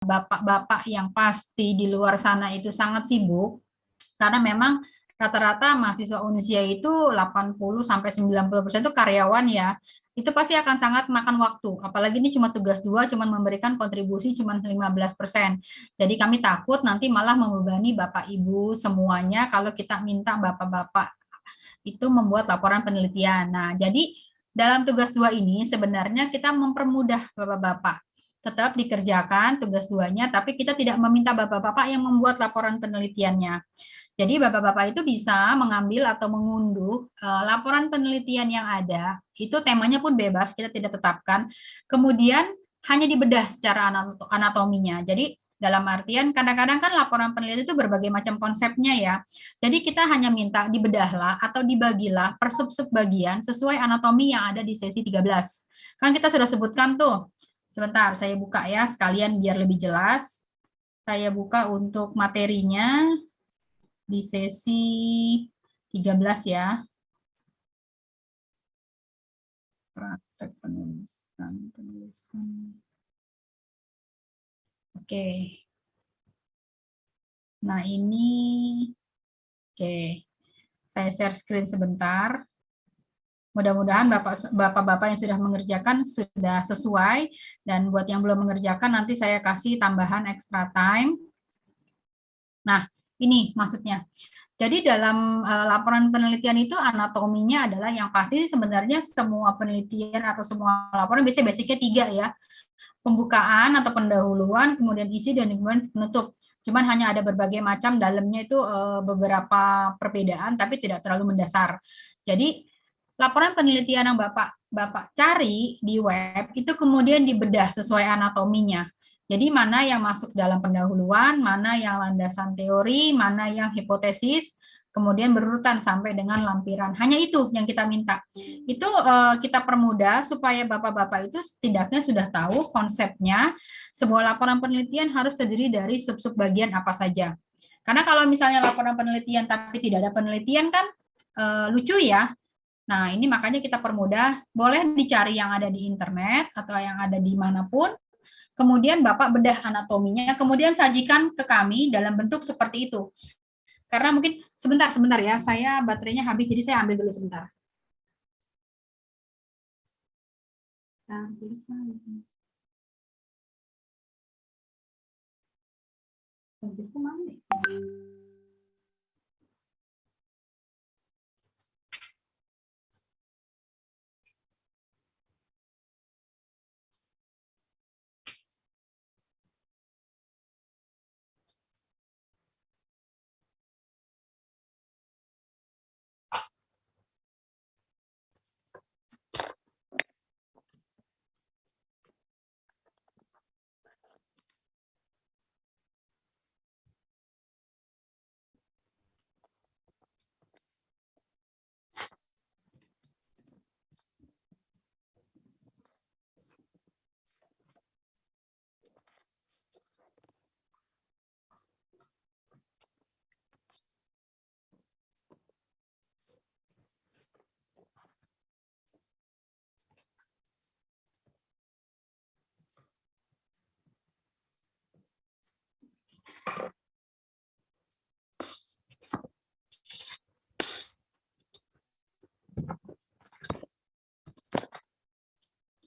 bapak-bapak yang pasti di luar sana itu sangat sibuk, karena memang rata-rata mahasiswa Unisya itu 80 sampai 90% itu karyawan ya. Itu pasti akan sangat makan waktu. Apalagi ini cuma tugas dua, cuma memberikan kontribusi cuma 15%. Jadi kami takut nanti malah membebani Bapak Ibu semuanya kalau kita minta Bapak-bapak itu membuat laporan penelitian. Nah, jadi dalam tugas dua ini sebenarnya kita mempermudah Bapak-bapak tetap dikerjakan tugas duanya, tapi kita tidak meminta bapak-bapak yang membuat laporan penelitiannya. Jadi bapak-bapak itu bisa mengambil atau mengunduh uh, laporan penelitian yang ada, itu temanya pun bebas, kita tidak tetapkan. Kemudian hanya dibedah secara anatominya. Jadi dalam artian kadang-kadang kan laporan penelitian itu berbagai macam konsepnya ya. Jadi kita hanya minta dibedahlah atau dibagilah per sub-sub bagian sesuai anatomi yang ada di sesi 13. Kan kita sudah sebutkan tuh. Sebentar, saya buka ya sekalian biar lebih jelas. Saya buka untuk materinya di sesi 13 ya. Praktek penulisan, penulisan. Oke. Nah, ini oke. Saya share screen sebentar. Mudah-mudahan Bapak-bapak yang sudah mengerjakan sudah sesuai dan buat yang belum mengerjakan nanti saya kasih tambahan extra time. Nah, ini maksudnya. Jadi dalam uh, laporan penelitian itu anatominya adalah yang pasti sebenarnya semua penelitian atau semua laporan biasanya basicnya tiga ya. Pembukaan atau pendahuluan, kemudian isi, dan kemudian penutup. Cuman hanya ada berbagai macam dalamnya itu uh, beberapa perbedaan, tapi tidak terlalu mendasar. Jadi laporan penelitian yang Bapak Bapak cari di web itu kemudian dibedah sesuai anatominya. Jadi mana yang masuk dalam pendahuluan, mana yang landasan teori, mana yang hipotesis, kemudian berurutan sampai dengan lampiran. Hanya itu yang kita minta. Itu uh, kita permudah supaya Bapak-Bapak itu setidaknya sudah tahu konsepnya sebuah laporan penelitian harus terdiri dari sub-sub bagian apa saja. Karena kalau misalnya laporan penelitian tapi tidak ada penelitian kan uh, lucu ya. Nah, ini makanya kita permudah, boleh dicari yang ada di internet atau yang ada di mana pun, kemudian Bapak bedah anatominya, kemudian sajikan ke kami dalam bentuk seperti itu. Karena mungkin sebentar sebentar ya, saya baterainya habis jadi saya ambil dulu sebentar. Nah.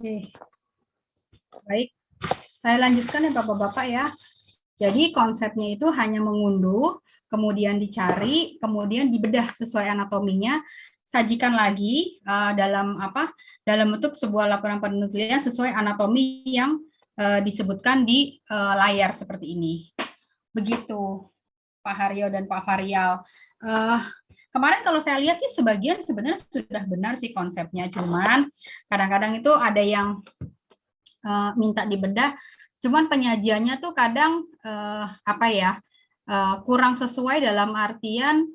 Oke. Baik. Saya lanjutkan ya Bapak-bapak ya. Jadi konsepnya itu hanya mengunduh, kemudian dicari, kemudian dibedah sesuai anatominya, sajikan lagi uh, dalam apa? Dalam bentuk sebuah laporan penelitian sesuai anatomi yang uh, disebutkan di uh, layar seperti ini. Begitu Pak Haryo dan Pak Varial. Uh, kemarin kalau saya lihat sih sebagian sebenarnya sudah benar sih konsepnya, cuman kadang-kadang itu ada yang uh, minta dibedah, cuman penyajiannya tuh kadang uh, apa ya uh, kurang sesuai dalam artian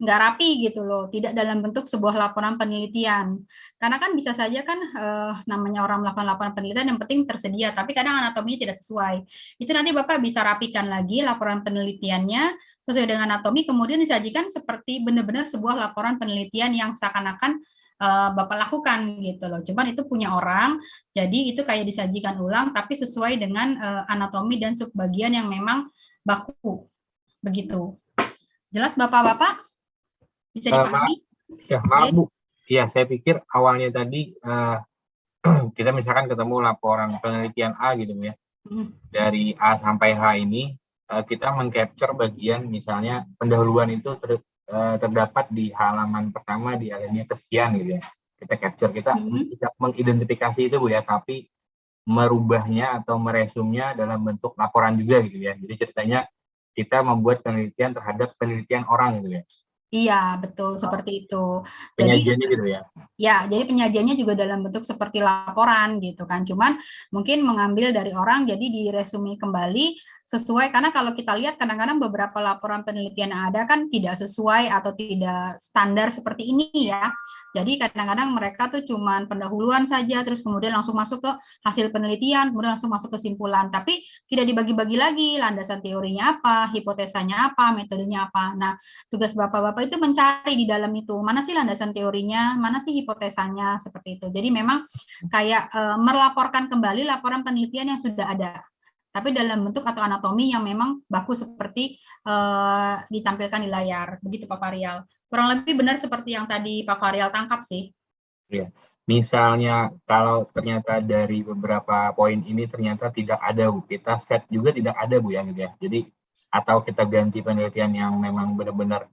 nggak rapi gitu loh, tidak dalam bentuk sebuah laporan penelitian. Karena kan bisa saja kan eh, namanya orang melakukan laporan penelitian yang penting tersedia, tapi kadang anatominya tidak sesuai. Itu nanti Bapak bisa rapikan lagi laporan penelitiannya sesuai dengan anatomi, kemudian disajikan seperti benar-benar sebuah laporan penelitian yang seakan-akan uh, Bapak lakukan gitu loh. Cuman itu punya orang, jadi itu kayak disajikan ulang tapi sesuai dengan uh, anatomi dan subbagian yang memang baku. Begitu. Jelas Bapak-bapak? Bisa dipahami? Uh, ya, maaf Bu. Iya, saya pikir awalnya tadi uh, kita misalkan ketemu laporan penelitian A gitu ya. Hmm. Dari A sampai H ini uh, kita mengcapture bagian misalnya pendahuluan itu ter, uh, terdapat di halaman pertama di alinea kesekian gitu ya. Kita capture, kita hmm. tidak mengidentifikasi itu Bu ya, tapi merubahnya atau meresumnya dalam bentuk laporan juga gitu ya. Jadi ceritanya kita membuat penelitian terhadap penelitian orang gitu ya. Iya, betul seperti itu. Penyajiannya jadi, gitu ya? Ya, jadi penyajiannya juga dalam bentuk seperti laporan gitu kan. Cuman mungkin mengambil dari orang jadi diresume kembali sesuai karena kalau kita lihat kadang-kadang beberapa laporan penelitian yang ada kan tidak sesuai atau tidak standar seperti ini ya. Jadi kadang-kadang mereka tuh cuman pendahuluan saja, terus kemudian langsung masuk ke hasil penelitian, kemudian langsung masuk kesimpulan. Tapi tidak dibagi-bagi lagi landasan teorinya apa, hipotesanya apa, metodenya apa. Nah, tugas bapak-bapak itu mencari di dalam itu mana sih landasan teorinya, mana sih hipotesanya seperti itu. Jadi memang kayak e, melaporkan kembali laporan penelitian yang sudah ada tapi dalam bentuk atau anatomi yang memang baku seperti uh, ditampilkan di layar. Begitu Pak Farial. Kurang lebih benar seperti yang tadi Pak Farial tangkap sih. Iya. Misalnya kalau ternyata dari beberapa poin ini ternyata tidak ada Bu, kita step juga tidak ada Bu ya gitu ya. Jadi atau kita ganti penelitian yang memang benar-benar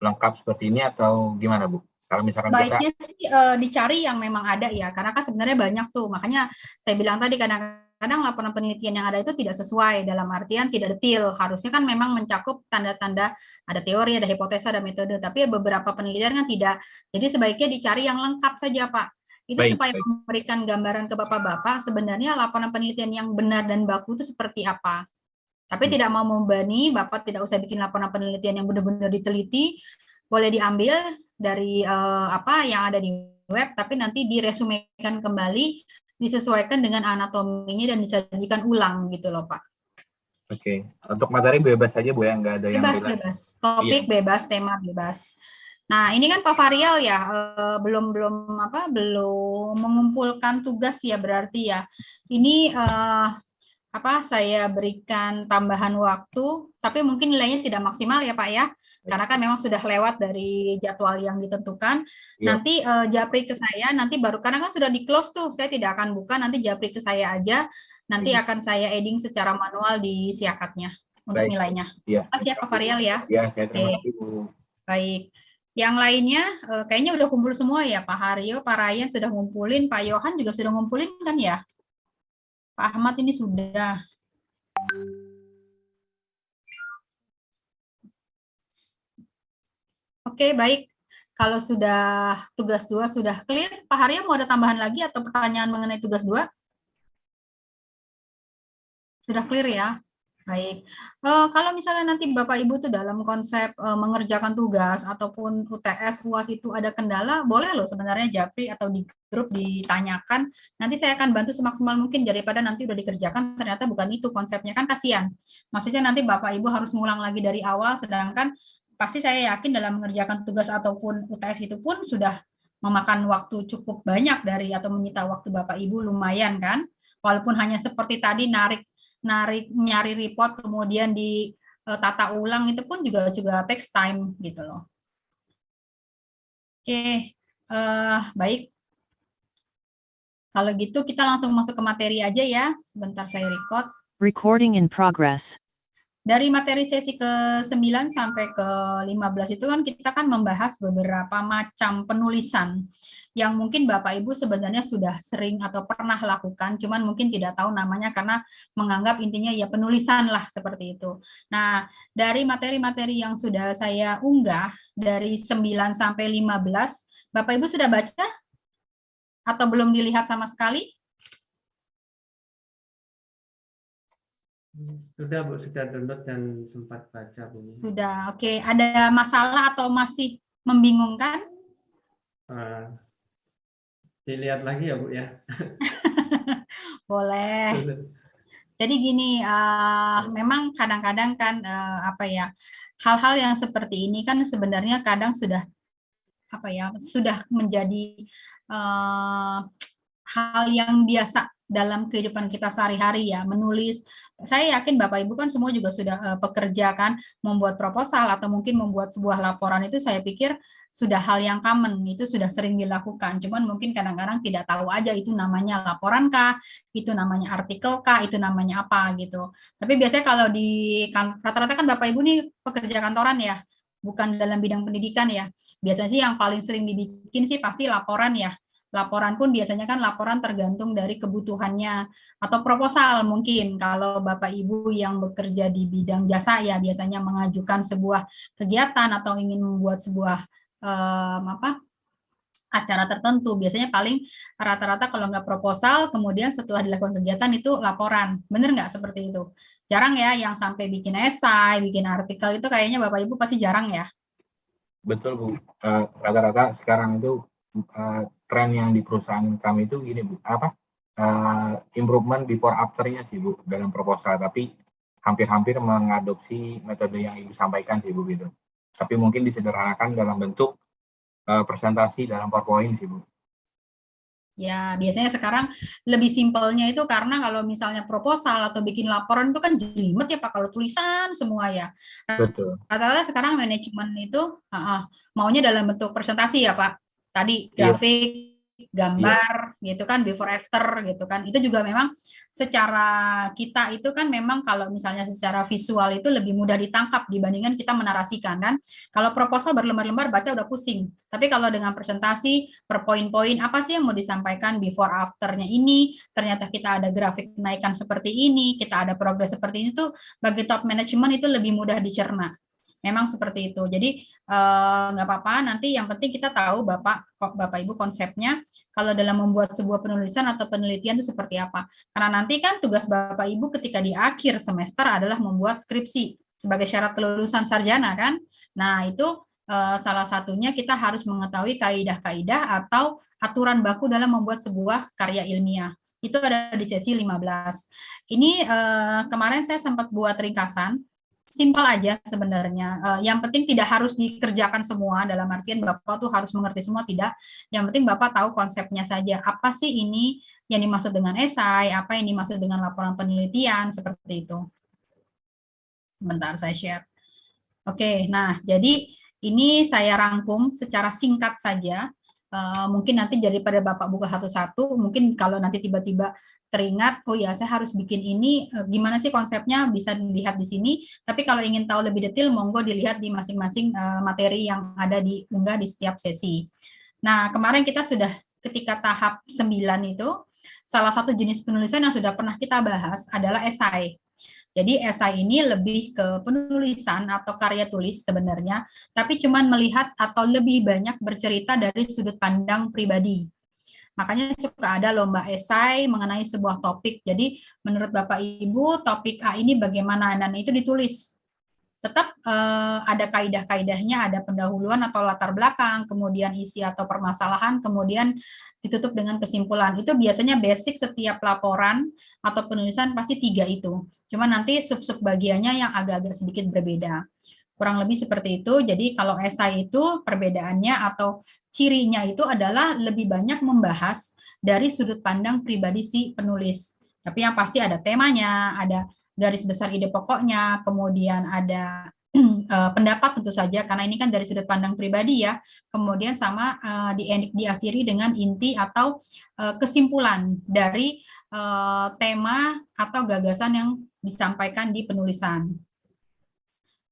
lengkap seperti ini atau gimana Bu? Kalau misalkan Baiknya kita... sih uh, dicari yang memang ada ya, karena kan sebenarnya banyak tuh. Makanya saya bilang tadi kadang kadang laporan penelitian yang ada itu tidak sesuai dalam artian tidak detail. Harusnya kan memang mencakup tanda-tanda ada teori, ada hipotesa, ada metode, tapi beberapa penelitian kan tidak. Jadi sebaiknya dicari yang lengkap saja, Pak. Itu baik, supaya baik. memberikan gambaran ke Bapak-bapak sebenarnya laporan penelitian yang benar dan baku itu seperti apa. Tapi hmm. tidak mau membani, Bapak tidak usah bikin laporan penelitian yang benar-benar diteliti, boleh diambil dari uh, apa yang ada di web, tapi nanti diresumekan kembali disesuaikan dengan anatominya dan disajikan ulang gitu loh Pak. Oke, okay. untuk materi bebas saja Bu ya, nggak ada yang bebas, bebas. Topik iya. bebas, tema bebas. Nah, ini kan Pak Varial ya, eh, belum belum apa belum mengumpulkan tugas ya berarti ya. Ini eh, apa saya berikan tambahan waktu, tapi mungkin nilainya tidak maksimal ya Pak ya karena kan memang sudah lewat dari jadwal yang ditentukan. Ya. Nanti uh, japri ke saya, nanti baru karena kan sudah di close tuh, saya tidak akan buka, nanti japri ke saya aja, nanti ya. akan saya adding secara manual di siakatnya untuk Baik. nilainya. Ya. Pas ya Pak Varial ya. Ya, saya terima kasih Baik. Yang lainnya uh, kayaknya udah kumpul semua ya Pak Haryo, Pak Ryan sudah ngumpulin, Pak Yohan juga sudah ngumpulin kan ya? Pak Ahmad ini sudah. Oke, baik. Kalau sudah tugas dua sudah clear, Pak Haryo mau ada tambahan lagi atau pertanyaan mengenai tugas dua? Sudah clear ya? Baik. Uh, kalau misalnya nanti Bapak Ibu tuh dalam konsep uh, mengerjakan tugas ataupun UTS, UAS itu ada kendala, boleh loh sebenarnya Japri atau di grup ditanyakan. Nanti saya akan bantu semaksimal mungkin daripada nanti udah dikerjakan ternyata bukan itu konsepnya kan kasihan. Maksudnya nanti Bapak Ibu harus ngulang lagi dari awal sedangkan pasti saya yakin dalam mengerjakan tugas ataupun UTS itu pun sudah memakan waktu cukup banyak dari atau menyita waktu Bapak Ibu lumayan kan. Walaupun hanya seperti tadi narik narik nyari report kemudian di uh, tata ulang itu pun juga juga takes time gitu loh. Oke, uh, baik. Kalau gitu kita langsung masuk ke materi aja ya. Sebentar saya record. Recording in progress. Dari materi sesi ke-9 sampai ke-15 itu kan kita kan membahas beberapa macam penulisan yang mungkin Bapak Ibu sebenarnya sudah sering atau pernah lakukan, cuman mungkin tidak tahu namanya karena menganggap intinya ya penulisan lah seperti itu. Nah, dari materi-materi yang sudah saya unggah dari 9 sampai 15, Bapak Ibu sudah baca atau belum dilihat sama sekali? Sudah Bu, sudah download dan sempat baca Bu. Sudah, oke. Okay. Ada masalah atau masih membingungkan? Uh, dilihat lagi ya Bu ya. Boleh. Sudah. Jadi gini, uh, memang kadang-kadang kan uh, apa ya, hal-hal yang seperti ini kan sebenarnya kadang sudah apa ya sudah menjadi uh, hal yang biasa dalam kehidupan kita sehari-hari ya menulis. Saya yakin Bapak Ibu kan semua juga sudah uh, pekerja kan membuat proposal atau mungkin membuat sebuah laporan itu saya pikir sudah hal yang common itu sudah sering dilakukan. Cuman mungkin kadang-kadang tidak tahu aja itu namanya laporan kah itu namanya artikel kah itu namanya apa gitu. Tapi biasanya kalau di kan, rata-rata kan Bapak Ibu nih pekerja kantoran ya bukan dalam bidang pendidikan ya. Biasanya sih yang paling sering dibikin sih pasti laporan ya Laporan pun biasanya kan laporan tergantung dari kebutuhannya atau proposal mungkin. Kalau Bapak Ibu yang bekerja di bidang jasa ya biasanya mengajukan sebuah kegiatan atau ingin membuat sebuah um, apa acara tertentu. Biasanya paling rata-rata kalau nggak proposal kemudian setelah dilakukan kegiatan itu laporan. Bener nggak seperti itu? Jarang ya yang sampai bikin esai bikin artikel itu kayaknya bapak ibu pasti jarang ya? Betul bu. Eh, rata-rata uh, sekarang itu uh, tren yang di perusahaan kami itu gini Bu, apa uh, improvement before afternya sih Bu dalam proposal, tapi hampir-hampir mengadopsi metode yang Ibu sampaikan sih Bu gitu. Tapi mungkin disederhanakan dalam bentuk uh, presentasi dalam PowerPoint sih Bu. Ya, biasanya sekarang lebih simpelnya itu karena kalau misalnya proposal atau bikin laporan itu kan jelimet ya Pak, kalau tulisan semua ya. Betul. Rata-rata sekarang manajemen itu uh, uh, maunya dalam bentuk presentasi ya Pak tadi iya. grafik, yeah. gambar yeah. gitu kan before after gitu kan. Itu juga memang secara kita itu kan memang kalau misalnya secara visual itu lebih mudah ditangkap dibandingkan kita menarasikan kan. Kalau proposal berlembar-lembar baca udah pusing. Tapi kalau dengan presentasi per poin-poin apa sih yang mau disampaikan before afternya ini, ternyata kita ada grafik kenaikan seperti ini, kita ada progres seperti ini tuh bagi top management itu lebih mudah dicerna memang seperti itu. Jadi eh, nggak apa-apa, nanti yang penting kita tahu Bapak Bapak Ibu konsepnya kalau dalam membuat sebuah penulisan atau penelitian itu seperti apa. Karena nanti kan tugas Bapak Ibu ketika di akhir semester adalah membuat skripsi sebagai syarat kelulusan sarjana kan. Nah, itu eh, salah satunya kita harus mengetahui kaidah-kaidah atau aturan baku dalam membuat sebuah karya ilmiah. Itu ada di sesi 15. Ini eh, kemarin saya sempat buat ringkasan simpel aja sebenarnya. Uh, yang penting tidak harus dikerjakan semua dalam artian Bapak tuh harus mengerti semua tidak. Yang penting Bapak tahu konsepnya saja. Apa sih ini yang dimaksud dengan esai, apa yang dimaksud dengan laporan penelitian seperti itu. Sebentar saya share. Oke, nah jadi ini saya rangkum secara singkat saja. Uh, mungkin nanti daripada Bapak buka satu-satu, mungkin kalau nanti tiba-tiba teringat, oh ya saya harus bikin ini, eh, gimana sih konsepnya bisa dilihat di sini. Tapi kalau ingin tahu lebih detail, monggo dilihat di masing-masing eh, materi yang ada di unggah di setiap sesi. Nah kemarin kita sudah ketika tahap 9 itu, salah satu jenis penulisan yang sudah pernah kita bahas adalah esai. Jadi esai ini lebih ke penulisan atau karya tulis sebenarnya, tapi cuman melihat atau lebih banyak bercerita dari sudut pandang pribadi. Makanya suka ada lomba esai mengenai sebuah topik. Jadi menurut Bapak Ibu topik A ini bagaimana dan itu ditulis. Tetap eh, ada kaidah-kaidahnya, ada pendahuluan atau latar belakang, kemudian isi atau permasalahan, kemudian ditutup dengan kesimpulan. Itu biasanya basic setiap laporan atau penulisan pasti tiga itu. Cuma nanti sub-sub bagiannya yang agak-agak sedikit berbeda. Kurang lebih seperti itu. Jadi kalau esai itu perbedaannya atau cirinya itu adalah lebih banyak membahas dari sudut pandang pribadi si penulis. Tapi yang pasti ada temanya, ada garis besar ide pokoknya, kemudian ada uh, pendapat tentu saja karena ini kan dari sudut pandang pribadi ya. Kemudian sama uh, di diakhiri dengan inti atau uh, kesimpulan dari tema atau gagasan yang disampaikan di penulisan.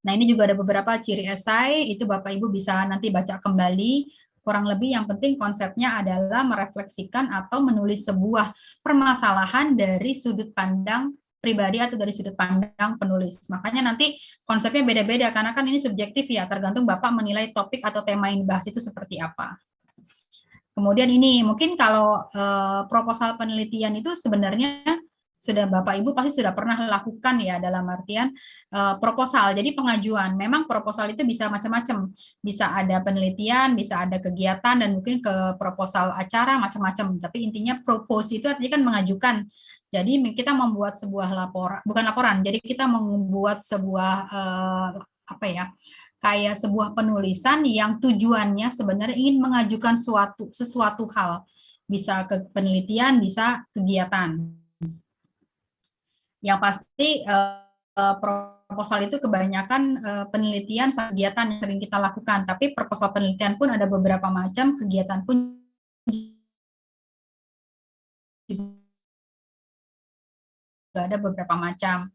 Nah, ini juga ada beberapa ciri esai, itu Bapak Ibu bisa nanti baca kembali. Kurang lebih yang penting konsepnya adalah merefleksikan atau menulis sebuah permasalahan dari sudut pandang pribadi atau dari sudut pandang penulis. Makanya nanti konsepnya beda-beda, karena kan ini subjektif ya, tergantung Bapak menilai topik atau tema yang dibahas itu seperti apa. Kemudian ini, mungkin kalau eh, proposal penelitian itu sebenarnya sudah Bapak Ibu pasti sudah pernah lakukan ya dalam artian uh, proposal. Jadi pengajuan, memang proposal itu bisa macam-macam. Bisa ada penelitian, bisa ada kegiatan dan mungkin ke proposal acara macam-macam. Tapi intinya propose itu artinya kan mengajukan. Jadi kita membuat sebuah laporan, bukan laporan. Jadi kita membuat sebuah uh, apa ya? kayak sebuah penulisan yang tujuannya sebenarnya ingin mengajukan suatu sesuatu hal, bisa ke penelitian, bisa kegiatan. Yang pasti uh, proposal itu kebanyakan uh, penelitian kegiatan yang sering kita lakukan, tapi proposal penelitian pun ada beberapa macam, kegiatan pun juga ada beberapa macam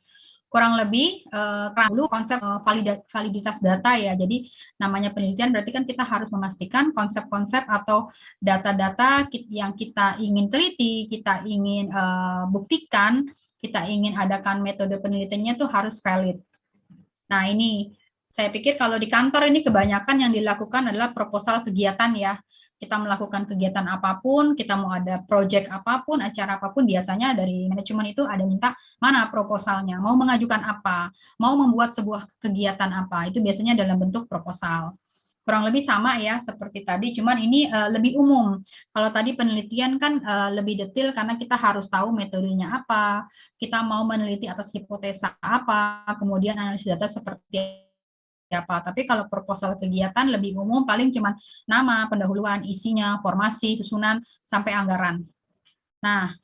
kurang lebih uh, dulu konsep uh, validitas data ya. Jadi namanya penelitian berarti kan kita harus memastikan konsep-konsep atau data-data yang kita ingin teliti, kita ingin uh, buktikan, kita ingin adakan metode penelitiannya itu harus valid. Nah ini saya pikir kalau di kantor ini kebanyakan yang dilakukan adalah proposal kegiatan ya kita melakukan kegiatan apa pun, kita mau ada project apa pun, acara apa pun, biasanya dari manajemen itu ada minta mana proposalnya, mau mengajukan apa, mau membuat sebuah kegiatan apa, itu biasanya dalam bentuk proposal. Kurang lebih sama ya seperti tadi, cuman ini uh, lebih umum. Kalau tadi penelitian kan uh, lebih detail karena kita harus tahu metodenya apa, kita mau meneliti atas hipotesa apa, kemudian analisis data seperti siapa. Tapi kalau proposal kegiatan lebih umum paling cuma nama, pendahuluan, isinya, formasi, susunan, sampai anggaran. Nah,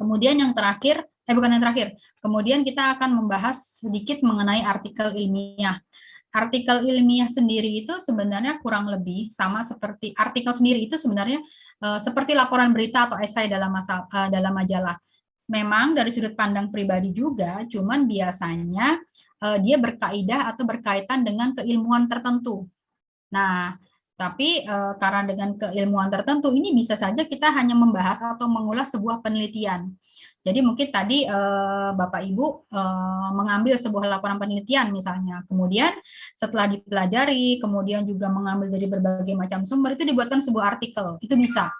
kemudian yang terakhir, eh bukan yang terakhir, kemudian kita akan membahas sedikit mengenai artikel ilmiah. Artikel ilmiah sendiri itu sebenarnya kurang lebih sama seperti artikel sendiri itu sebenarnya uh, seperti laporan berita atau esai dalam masa, uh, dalam majalah. Memang dari sudut pandang pribadi juga, cuman biasanya uh, dia berkaidah atau berkaitan dengan keilmuan tertentu. Nah, tapi uh, karena dengan keilmuan tertentu ini bisa saja kita hanya membahas atau mengulas sebuah penelitian. Jadi mungkin tadi uh, Bapak Ibu uh, mengambil sebuah laporan penelitian misalnya, kemudian setelah dipelajari, kemudian juga mengambil dari berbagai macam sumber itu dibuatkan sebuah artikel, itu bisa.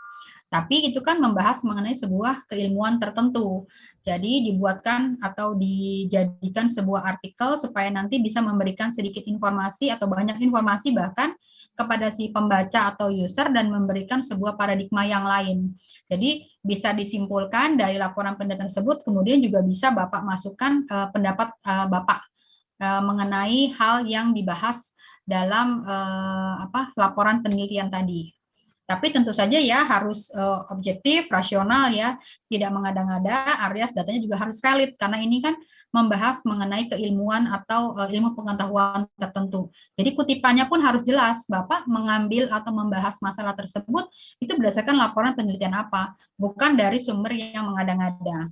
Tapi itu kan membahas mengenai sebuah keilmuan tertentu. Jadi dibuatkan atau dijadikan sebuah artikel supaya nanti bisa memberikan sedikit informasi atau banyak informasi bahkan kepada si pembaca atau user dan memberikan sebuah paradigma yang lain. Jadi bisa disimpulkan dari laporan penelitian tersebut, kemudian juga bisa Bapak masukkan uh, pendapat uh, Bapak uh, mengenai hal yang dibahas dalam uh, apa laporan penelitian tadi. Tapi tentu saja ya harus uh, objektif, rasional ya, tidak mengada-ngada, alias datanya juga harus valid karena ini kan membahas mengenai keilmuan atau uh, ilmu pengetahuan tertentu. Jadi kutipannya pun harus jelas, Bapak mengambil atau membahas masalah tersebut itu berdasarkan laporan penelitian apa, bukan dari sumber yang mengada-ngada.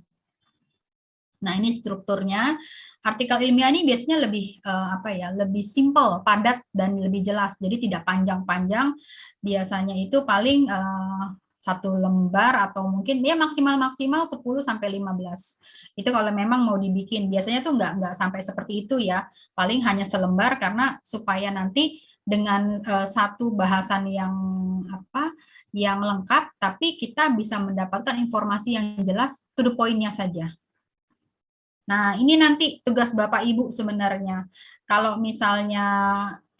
Nah, ini strukturnya. Artikel ilmiah ini biasanya lebih uh, apa ya, lebih simple, padat dan lebih jelas. Jadi tidak panjang-panjang. Biasanya itu paling uh, satu lembar atau mungkin ya maksimal-maksimal 10 sampai 15. Itu kalau memang mau dibikin. Biasanya tuh nggak nggak sampai seperti itu ya. Paling hanya selembar karena supaya nanti dengan uh, satu bahasan yang apa yang lengkap tapi kita bisa mendapatkan informasi yang jelas to the point-nya saja. Nah, ini nanti tugas Bapak Ibu sebenarnya. Kalau misalnya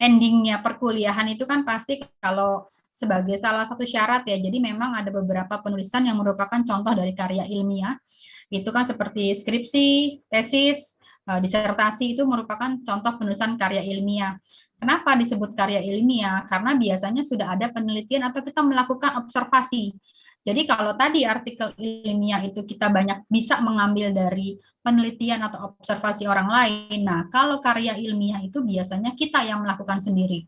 endingnya perkuliahan itu kan pasti kalau sebagai salah satu syarat ya, jadi memang ada beberapa penulisan yang merupakan contoh dari karya ilmiah. Itu kan seperti skripsi, tesis, eh, disertasi itu merupakan contoh penulisan karya ilmiah. Kenapa disebut karya ilmiah? Karena biasanya sudah ada penelitian atau kita melakukan observasi. Jadi kalau tadi artikel ilmiah itu kita banyak bisa mengambil dari penelitian atau observasi orang lain. Nah, kalau karya ilmiah itu biasanya kita yang melakukan sendiri.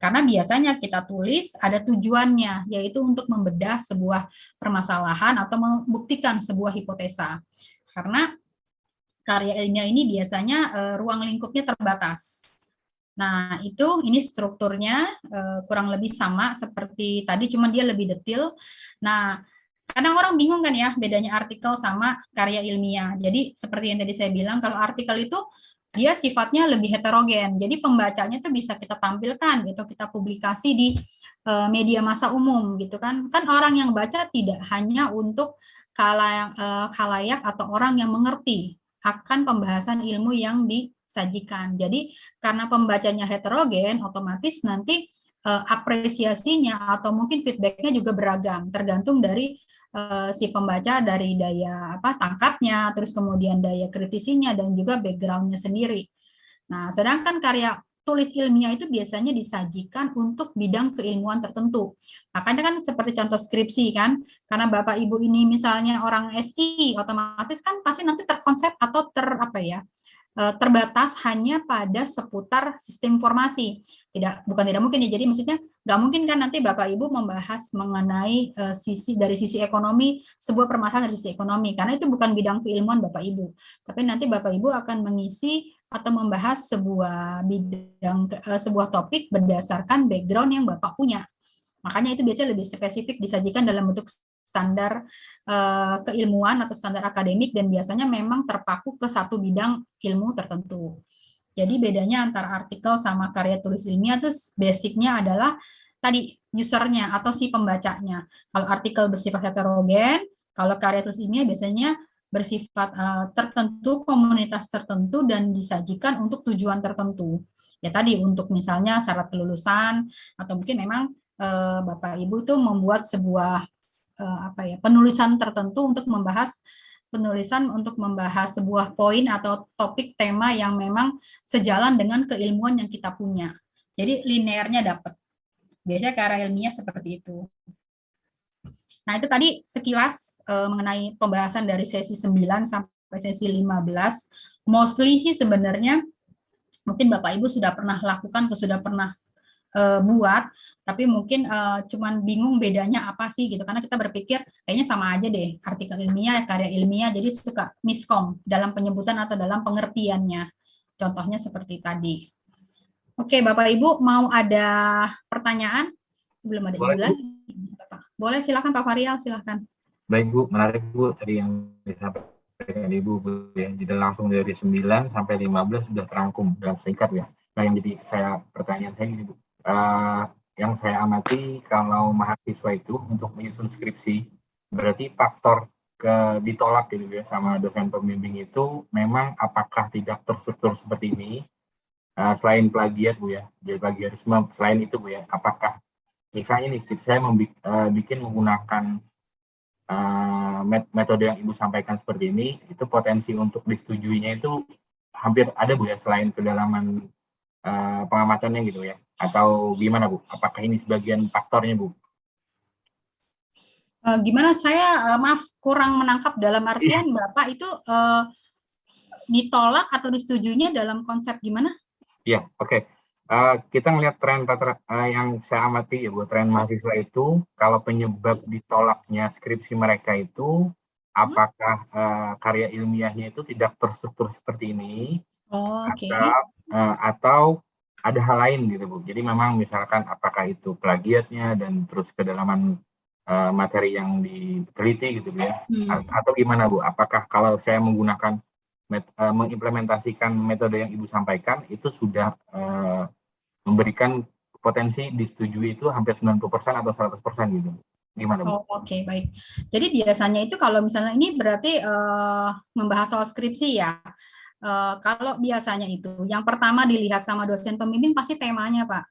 Karena biasanya kita tulis ada tujuannya, yaitu untuk membedah sebuah permasalahan atau membuktikan sebuah hipotesa. Karena karya ilmiah ini biasanya uh, ruang lingkupnya terbatas. Nah, itu ini strukturnya uh, kurang lebih sama seperti tadi, cuma dia lebih detail. Nah, kadang orang bingung kan ya bedanya artikel sama karya ilmiah. Jadi seperti yang tadi saya bilang, kalau artikel itu dia sifatnya lebih heterogen. Jadi pembacanya itu bisa kita tampilkan gitu, kita publikasi di uh, media massa umum gitu kan. Kan orang yang baca tidak hanya untuk kalayak, uh, kalayak atau orang yang mengerti akan pembahasan ilmu yang disajikan. Jadi karena pembacanya heterogen, otomatis nanti uh, apresiasinya atau mungkin feedbacknya juga beragam, tergantung dari uh, si pembaca dari daya apa tangkapnya, terus kemudian daya kritisinya dan juga backgroundnya sendiri. Nah, sedangkan karya tulis ilmiah itu biasanya disajikan untuk bidang keilmuan tertentu. Makanya kan seperti contoh skripsi kan, karena Bapak Ibu ini misalnya orang SI, otomatis kan pasti nanti terkonsep atau ter apa ya, eh, terbatas hanya pada seputar sistem informasi. Tidak bukan tidak mungkin ya. Jadi maksudnya nggak mungkin kan nanti Bapak Ibu membahas mengenai uh, sisi dari sisi ekonomi sebuah permasalahan dari sisi ekonomi karena itu bukan bidang keilmuan Bapak Ibu. Tapi nanti Bapak Ibu akan mengisi atau membahas sebuah bidang uh, sebuah topik berdasarkan background yang Bapak punya. Makanya itu biasanya lebih spesifik disajikan dalam bentuk standar uh, keilmuan atau standar akademik dan biasanya memang terpaku ke satu bidang ilmu tertentu. Jadi bedanya antara artikel sama karya tulis ilmiah itu basicnya adalah tadi usernya atau si pembacanya. Kalau artikel bersifat heterogen, kalau karya tulis ilmiah biasanya bersifat uh, tertentu, komunitas tertentu, dan disajikan untuk tujuan tertentu. Ya tadi untuk misalnya syarat kelulusan, atau mungkin memang uh, Bapak Ibu itu membuat sebuah apa ya penulisan tertentu untuk membahas penulisan untuk membahas sebuah poin atau topik tema yang memang sejalan dengan keilmuan yang kita punya. Jadi linearnya dapat. Biasanya karya ilmiah seperti itu. Nah, itu tadi sekilas uh, mengenai pembahasan dari sesi 9 sampai sesi 15. Mostly sih sebenarnya mungkin Bapak Ibu sudah pernah lakukan atau sudah pernah uh, buat, tapi mungkin uh, cuman bingung bedanya apa sih gitu. Karena kita berpikir kayaknya sama aja deh, artikel ilmiah, karya ilmiah, jadi suka miskom dalam penyebutan atau dalam pengertiannya. Contohnya seperti tadi. Oke, Bapak Ibu mau ada pertanyaan? Belum ada Boleh, Ibu lagi. Boleh silakan Pak Farial, silakan. Baik Bu, menarik Bu tadi yang disampaikan Ibu Bu ya. Jadi langsung dari 9 sampai 15 sudah terangkum dalam singkat ya. Nah yang jadi saya pertanyaan saya ini Bu. Uh, yang saya amati kalau mahasiswa itu untuk menyusun skripsi berarti faktor ke ditolak gitu ya sama dosen pembimbing itu memang apakah tidak terstruktur seperti ini uh, selain plagiat Bu ya. Jadi plagiarisme selain itu Bu ya, apakah misalnya nih saya membikin uh, bikin menggunakan uh, metode yang ibu sampaikan seperti ini itu potensi untuk disetujuinya itu hampir ada bu ya selain kedalaman uh, pengamatannya gitu ya atau gimana bu apakah ini sebagian faktornya bu uh, gimana saya uh, maaf kurang menangkap dalam artian yeah. bapak itu uh, ditolak atau disetujuinya dalam konsep gimana? Iya, yeah, oke. Okay. Uh, kita ngelihat tren uh, yang saya amati ya buat tren mahasiswa itu kalau penyebab ditolaknya skripsi mereka itu apakah uh, karya ilmiahnya itu tidak terstruktur seperti ini oh, okay. atau, uh, atau ada hal lain gitu bu jadi memang misalkan apakah itu plagiatnya dan terus kedalaman uh, materi yang diteliti gitu ya hmm. atau gimana bu apakah kalau saya menggunakan met, uh, mengimplementasikan metode yang ibu sampaikan itu sudah uh, memberikan potensi disetujui itu hampir 90% atau 100% gitu. Gimana? Oh, Oke, okay, baik. Jadi biasanya itu kalau misalnya ini berarti uh, membahas soal skripsi ya. Uh, kalau biasanya itu, yang pertama dilihat sama dosen pembimbing pasti temanya, Pak.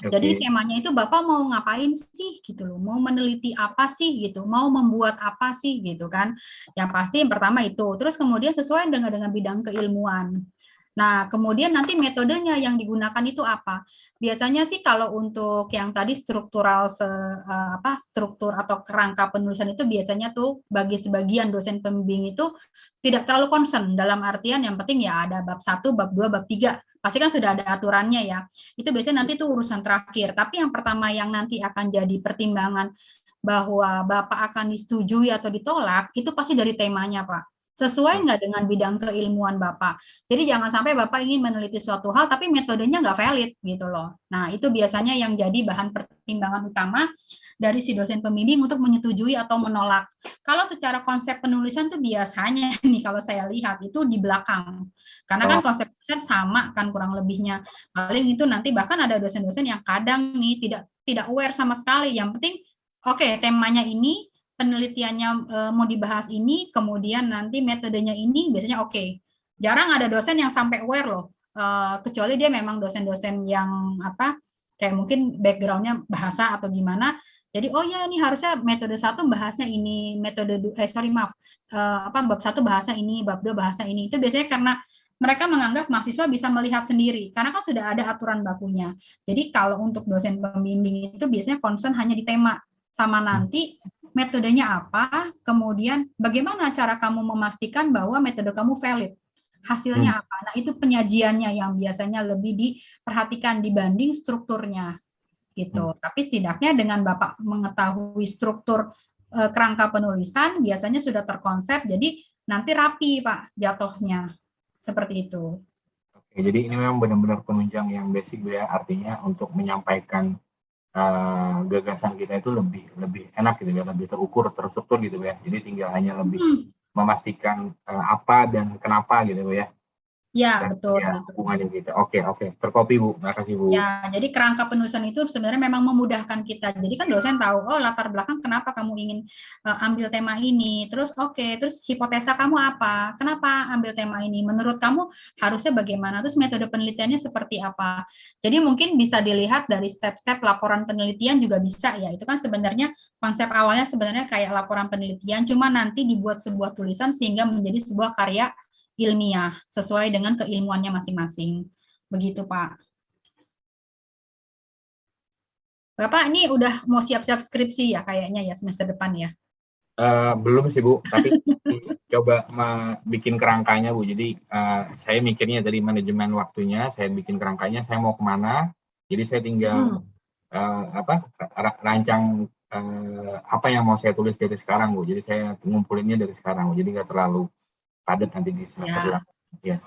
Okay. Jadi temanya itu Bapak mau ngapain sih gitu loh, mau meneliti apa sih gitu, mau membuat apa sih gitu kan. Yang pasti yang pertama itu, terus kemudian sesuai dengan dengan bidang keilmuan. Nah, kemudian nanti metodenya yang digunakan itu apa? Biasanya sih kalau untuk yang tadi struktural se, uh, apa struktur atau kerangka penulisan itu biasanya tuh bagi sebagian dosen pembimbing itu tidak terlalu concern dalam artian yang penting ya ada bab 1, bab 2, bab 3. Pasti kan sudah ada aturannya ya. Itu biasanya nanti itu urusan terakhir. Tapi yang pertama yang nanti akan jadi pertimbangan bahwa Bapak akan disetujui atau ditolak, itu pasti dari temanya, Pak sesuai hmm. nggak dengan bidang keilmuan Bapak. Jadi jangan sampai Bapak ingin meneliti suatu hal tapi metodenya nggak valid gitu loh. Nah itu biasanya yang jadi bahan pertimbangan utama dari si dosen pembimbing untuk menyetujui atau menolak. Kalau secara konsep penulisan tuh biasanya nih kalau saya lihat itu di belakang. Karena kan oh. konsep penulisan sama kan kurang lebihnya. Paling itu nanti bahkan ada dosen-dosen yang kadang nih tidak tidak aware sama sekali. Yang penting oke okay, temanya ini penelitiannya e, mau dibahas ini, kemudian nanti metodenya ini, biasanya oke. Okay. Jarang ada dosen yang sampai aware loh, e, kecuali dia memang dosen-dosen yang apa, kayak mungkin backgroundnya bahasa atau gimana. Jadi oh ya ini harusnya metode satu bahasnya ini, metode eh sorry maaf, e, apa bab satu bahasa ini, bab dua bahasa ini. Itu biasanya karena mereka menganggap mahasiswa bisa melihat sendiri karena kan sudah ada aturan bakunya. Jadi kalau untuk dosen pembimbing itu biasanya concern hanya di tema sama nanti metodenya apa, kemudian bagaimana cara kamu memastikan bahwa metode kamu valid, hasilnya hmm. apa. Nah itu penyajiannya yang biasanya lebih diperhatikan dibanding strukturnya gitu. Hmm. Tapi setidaknya dengan Bapak mengetahui struktur e, kerangka penulisan biasanya sudah terkonsep, jadi nanti rapi Pak jatuhnya. Seperti itu. Oke, jadi ini memang benar-benar penunjang yang basic ya, artinya untuk menyampaikan uh, gagasan kita itu lebih lebih enak gitu ya, lebih terukur, terstruktur gitu ya. Jadi tinggal hanya lebih hmm. memastikan uh, apa dan kenapa gitu ya. Ya, Dan, betul. Ya, hubungannya gitu. Oke, oke. Terkopi, Bu. Terima kasih, Bu. Ya, jadi kerangka penulisan itu sebenarnya memang memudahkan kita. Jadi kan dosen tahu, oh latar belakang kenapa kamu ingin uh, ambil tema ini. Terus oke, okay, terus hipotesa kamu apa? Kenapa ambil tema ini? Menurut kamu harusnya bagaimana? Terus metode penelitiannya seperti apa? Jadi mungkin bisa dilihat dari step-step laporan penelitian juga bisa ya. Itu kan sebenarnya konsep awalnya sebenarnya kayak laporan penelitian, cuma nanti dibuat sebuah tulisan sehingga menjadi sebuah karya ilmiah sesuai dengan keilmuannya masing-masing. Begitu, Pak. Bapak ini udah mau siap-siap skripsi ya kayaknya ya semester depan ya? Uh, belum sih Bu, tapi coba bikin kerangkanya Bu. Jadi uh, saya mikirnya dari manajemen waktunya, saya bikin kerangkanya, saya mau ke mana. Jadi saya tinggal hmm. uh, apa rancang uh, apa yang mau saya tulis dari sekarang Bu. Jadi saya ngumpulinnya dari sekarang Bu. Jadi nggak terlalu padat nanti di semester ya.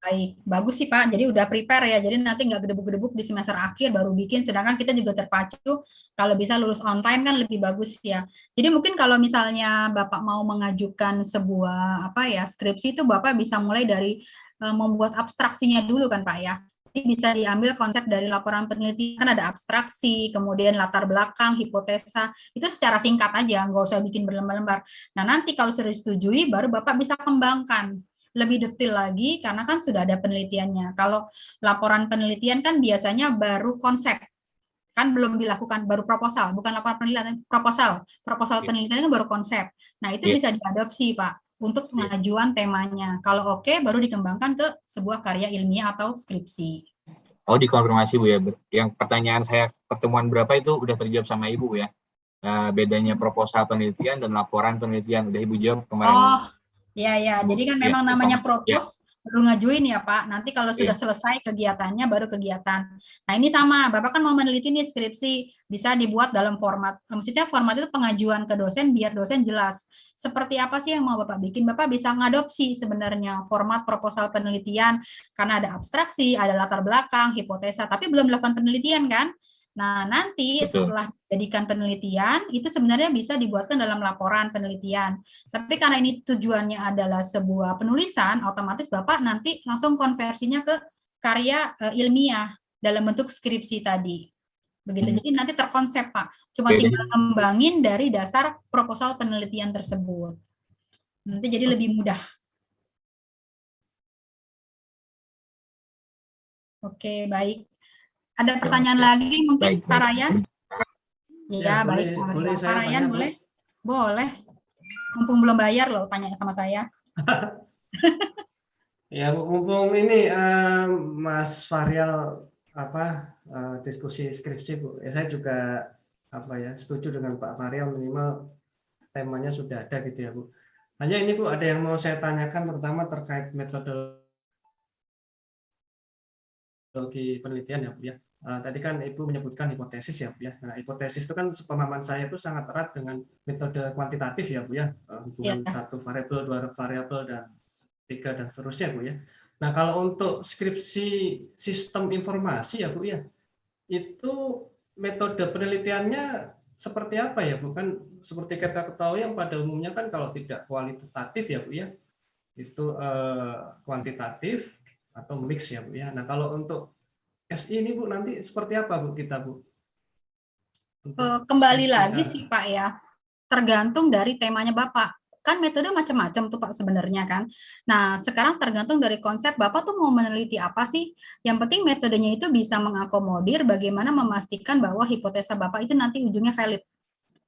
Baik, bagus sih Pak. Jadi udah prepare ya. Jadi nanti nggak gedebuk-gedebuk di semester akhir baru bikin. Sedangkan kita juga terpacu kalau bisa lulus on time kan lebih bagus ya. Jadi mungkin kalau misalnya Bapak mau mengajukan sebuah apa ya skripsi itu Bapak bisa mulai dari uh, membuat abstraksinya dulu kan Pak ya. Jadi bisa diambil konsep dari laporan penelitian, kan ada abstraksi, kemudian latar belakang, hipotesa, itu secara singkat aja, nggak usah bikin berlembar-lembar. Nah nanti kalau sudah disetujui, baru Bapak bisa kembangkan lebih detail lagi, karena kan sudah ada penelitiannya. Kalau laporan penelitian kan biasanya baru konsep, kan belum dilakukan, baru proposal, bukan laporan penelitian, proposal. Proposal yeah. penelitian itu baru konsep. Nah itu yeah. bisa diadopsi Pak untuk iya. pengajuan temanya. Kalau oke, okay, baru dikembangkan ke sebuah karya ilmiah atau skripsi. Oh, dikonfirmasi Bu ya. Yang pertanyaan saya pertemuan berapa itu udah terjawab sama Ibu ya. Uh, bedanya proposal penelitian dan laporan penelitian udah Ibu jawab kemarin. Oh, iya ya. Jadi kan iya, memang ya, namanya propos baru ngajuin ya Pak. Nanti kalau sudah yeah. selesai kegiatannya baru kegiatan. Nah ini sama, Bapak kan mau meneliti nih skripsi, bisa dibuat dalam format, maksudnya format itu pengajuan ke dosen biar dosen jelas. Seperti apa sih yang mau Bapak bikin? Bapak bisa ngadopsi sebenarnya format proposal penelitian, karena ada abstraksi, ada latar belakang, hipotesa, tapi belum melakukan penelitian kan? Nah, nanti Betul. setelah dijadikan penelitian, itu sebenarnya bisa dibuatkan dalam laporan penelitian. Tapi karena ini tujuannya adalah sebuah penulisan, otomatis Bapak nanti langsung konversinya ke karya uh, ilmiah dalam bentuk skripsi tadi. Begitu. Hmm. Jadi nanti terkonsep, Pak. Cuma Jadi, tinggal kembangin dari dasar proposal penelitian tersebut. Nanti jadi lebih mudah. Oke, baik. Ada pertanyaan ya, lagi mungkin baik, Pak Ryan? Ya, ya baik. Boleh, boleh Pak Ryan boleh? Boleh. Mumpung belum bayar loh tanya sama saya. ya, mumpung ini uh, Mas Varial apa uh, diskusi skripsi Bu. Ya, saya juga apa ya setuju dengan Pak Varial minimal temanya sudah ada gitu ya Bu. Hanya ini Bu ada yang mau saya tanyakan terutama terkait metode penelitian ya Bu ya. Uh, tadi kan Ibu menyebutkan hipotesis ya Bu ya. Nah, hipotesis itu kan pemahaman saya itu sangat erat dengan metode kuantitatif ya Bu ya. Uh, hubungan ya. satu variabel, dua variabel dan tiga dan seterusnya Bu ya. Nah, kalau untuk skripsi sistem informasi ya Bu ya. Itu metode penelitiannya seperti apa ya Bu? Kan seperti kita ketahui yang pada umumnya kan kalau tidak kualitatif ya Bu ya. Itu uh, kuantitatif atau mix ya Bu ya. Nah, kalau untuk SI ini Bu nanti seperti apa Bu kita Bu? Untuk Kembali lagi sih Pak ya, tergantung dari temanya Bapak. Kan metode macam-macam tuh Pak sebenarnya kan. Nah sekarang tergantung dari konsep Bapak tuh mau meneliti apa sih. Yang penting metodenya itu bisa mengakomodir bagaimana memastikan bahwa hipotesa Bapak itu nanti ujungnya valid.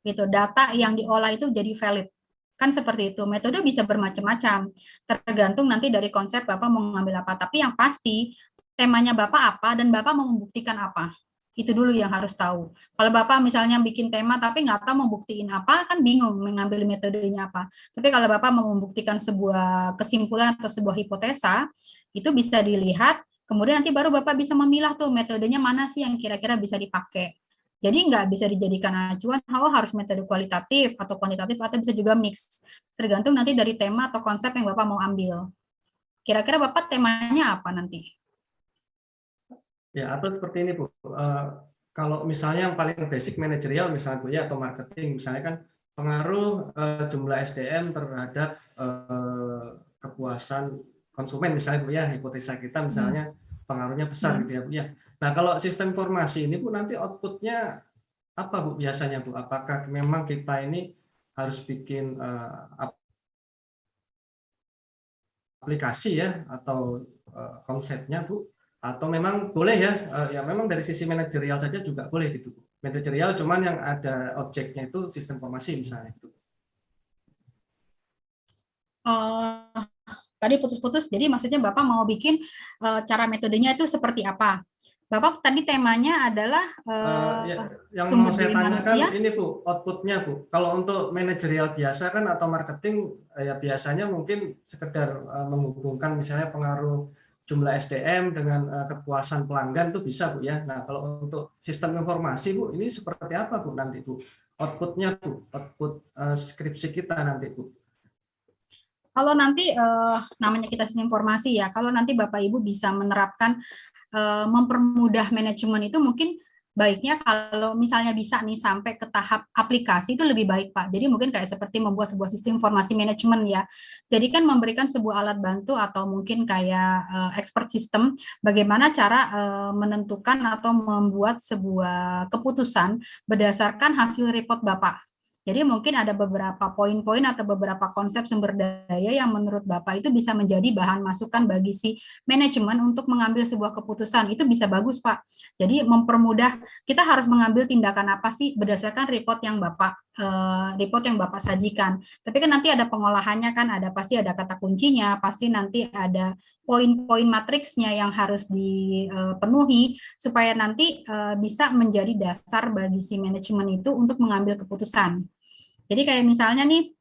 Gitu, data yang diolah itu jadi valid Kan seperti itu. Metode bisa bermacam-macam, tergantung nanti dari konsep Bapak mau ngambil apa. Tapi yang pasti, temanya Bapak apa dan Bapak mau membuktikan apa. Itu dulu yang harus tahu. Kalau Bapak misalnya bikin tema tapi nggak tahu mau buktiin apa, kan bingung mengambil metodenya apa. Tapi kalau Bapak mau membuktikan sebuah kesimpulan atau sebuah hipotesa, itu bisa dilihat, kemudian nanti baru Bapak bisa memilah tuh metodenya mana sih yang kira-kira bisa dipakai. Jadi nggak bisa dijadikan acuan, oh harus metode kualitatif atau kuantitatif atau bisa juga mix. Tergantung nanti dari tema atau konsep yang Bapak mau ambil. Kira-kira Bapak temanya apa nanti? Ya, atau seperti ini Bu. Uh, kalau misalnya yang paling basic manajerial misalnya Bu ya atau marketing misalnya kan pengaruh uh, jumlah SDM terhadap uh, kepuasan konsumen misalnya Bu ya hipotesa kita misalnya hmm. pengaruhnya besar hmm. gitu ya Bu ya. Nah, kalau sistem informasi ini Bu nanti outputnya apa Bu biasanya Bu? Apakah memang kita ini harus bikin uh, aplikasi ya atau uh, konsepnya Bu? Atau memang boleh ya, uh, ya memang dari sisi manajerial saja juga boleh gitu. Manajerial cuman yang ada objeknya itu sistem informasi misalnya itu. Uh, tadi putus-putus, jadi maksudnya Bapak mau bikin uh, cara metodenya itu seperti apa? Bapak tadi temanya adalah uh, ya, yang mau saya tanyakan manusia. ini Bu, outputnya Bu. Kalau untuk manajerial biasa kan atau marketing ya biasanya mungkin sekedar uh, menghubungkan misalnya pengaruh jumlah SDM dengan uh, kepuasan pelanggan itu bisa Bu ya. Nah, kalau untuk sistem informasi Bu, ini seperti apa Bu nanti Bu? Outputnya Bu, output uh, skripsi kita nanti Bu. Kalau nanti uh, namanya kita sistem informasi ya, kalau nanti Bapak Ibu bisa menerapkan mempermudah manajemen itu mungkin baiknya kalau misalnya bisa nih sampai ke tahap aplikasi itu lebih baik Pak. Jadi mungkin kayak seperti membuat sebuah sistem informasi manajemen ya. Jadi kan memberikan sebuah alat bantu atau mungkin kayak uh, expert system bagaimana cara uh, menentukan atau membuat sebuah keputusan berdasarkan hasil report Bapak. Jadi mungkin ada beberapa poin-poin atau beberapa konsep sumber daya yang menurut Bapak itu bisa menjadi bahan masukan bagi si manajemen untuk mengambil sebuah keputusan. Itu bisa bagus, Pak. Jadi mempermudah kita harus mengambil tindakan apa sih berdasarkan report yang Bapak report yang Bapak sajikan. Tapi kan nanti ada pengolahannya kan, ada pasti ada kata kuncinya, pasti nanti ada poin-poin matriksnya yang harus dipenuhi supaya nanti uh, bisa menjadi dasar bagi si manajemen itu untuk mengambil keputusan. Jadi kayak misalnya nih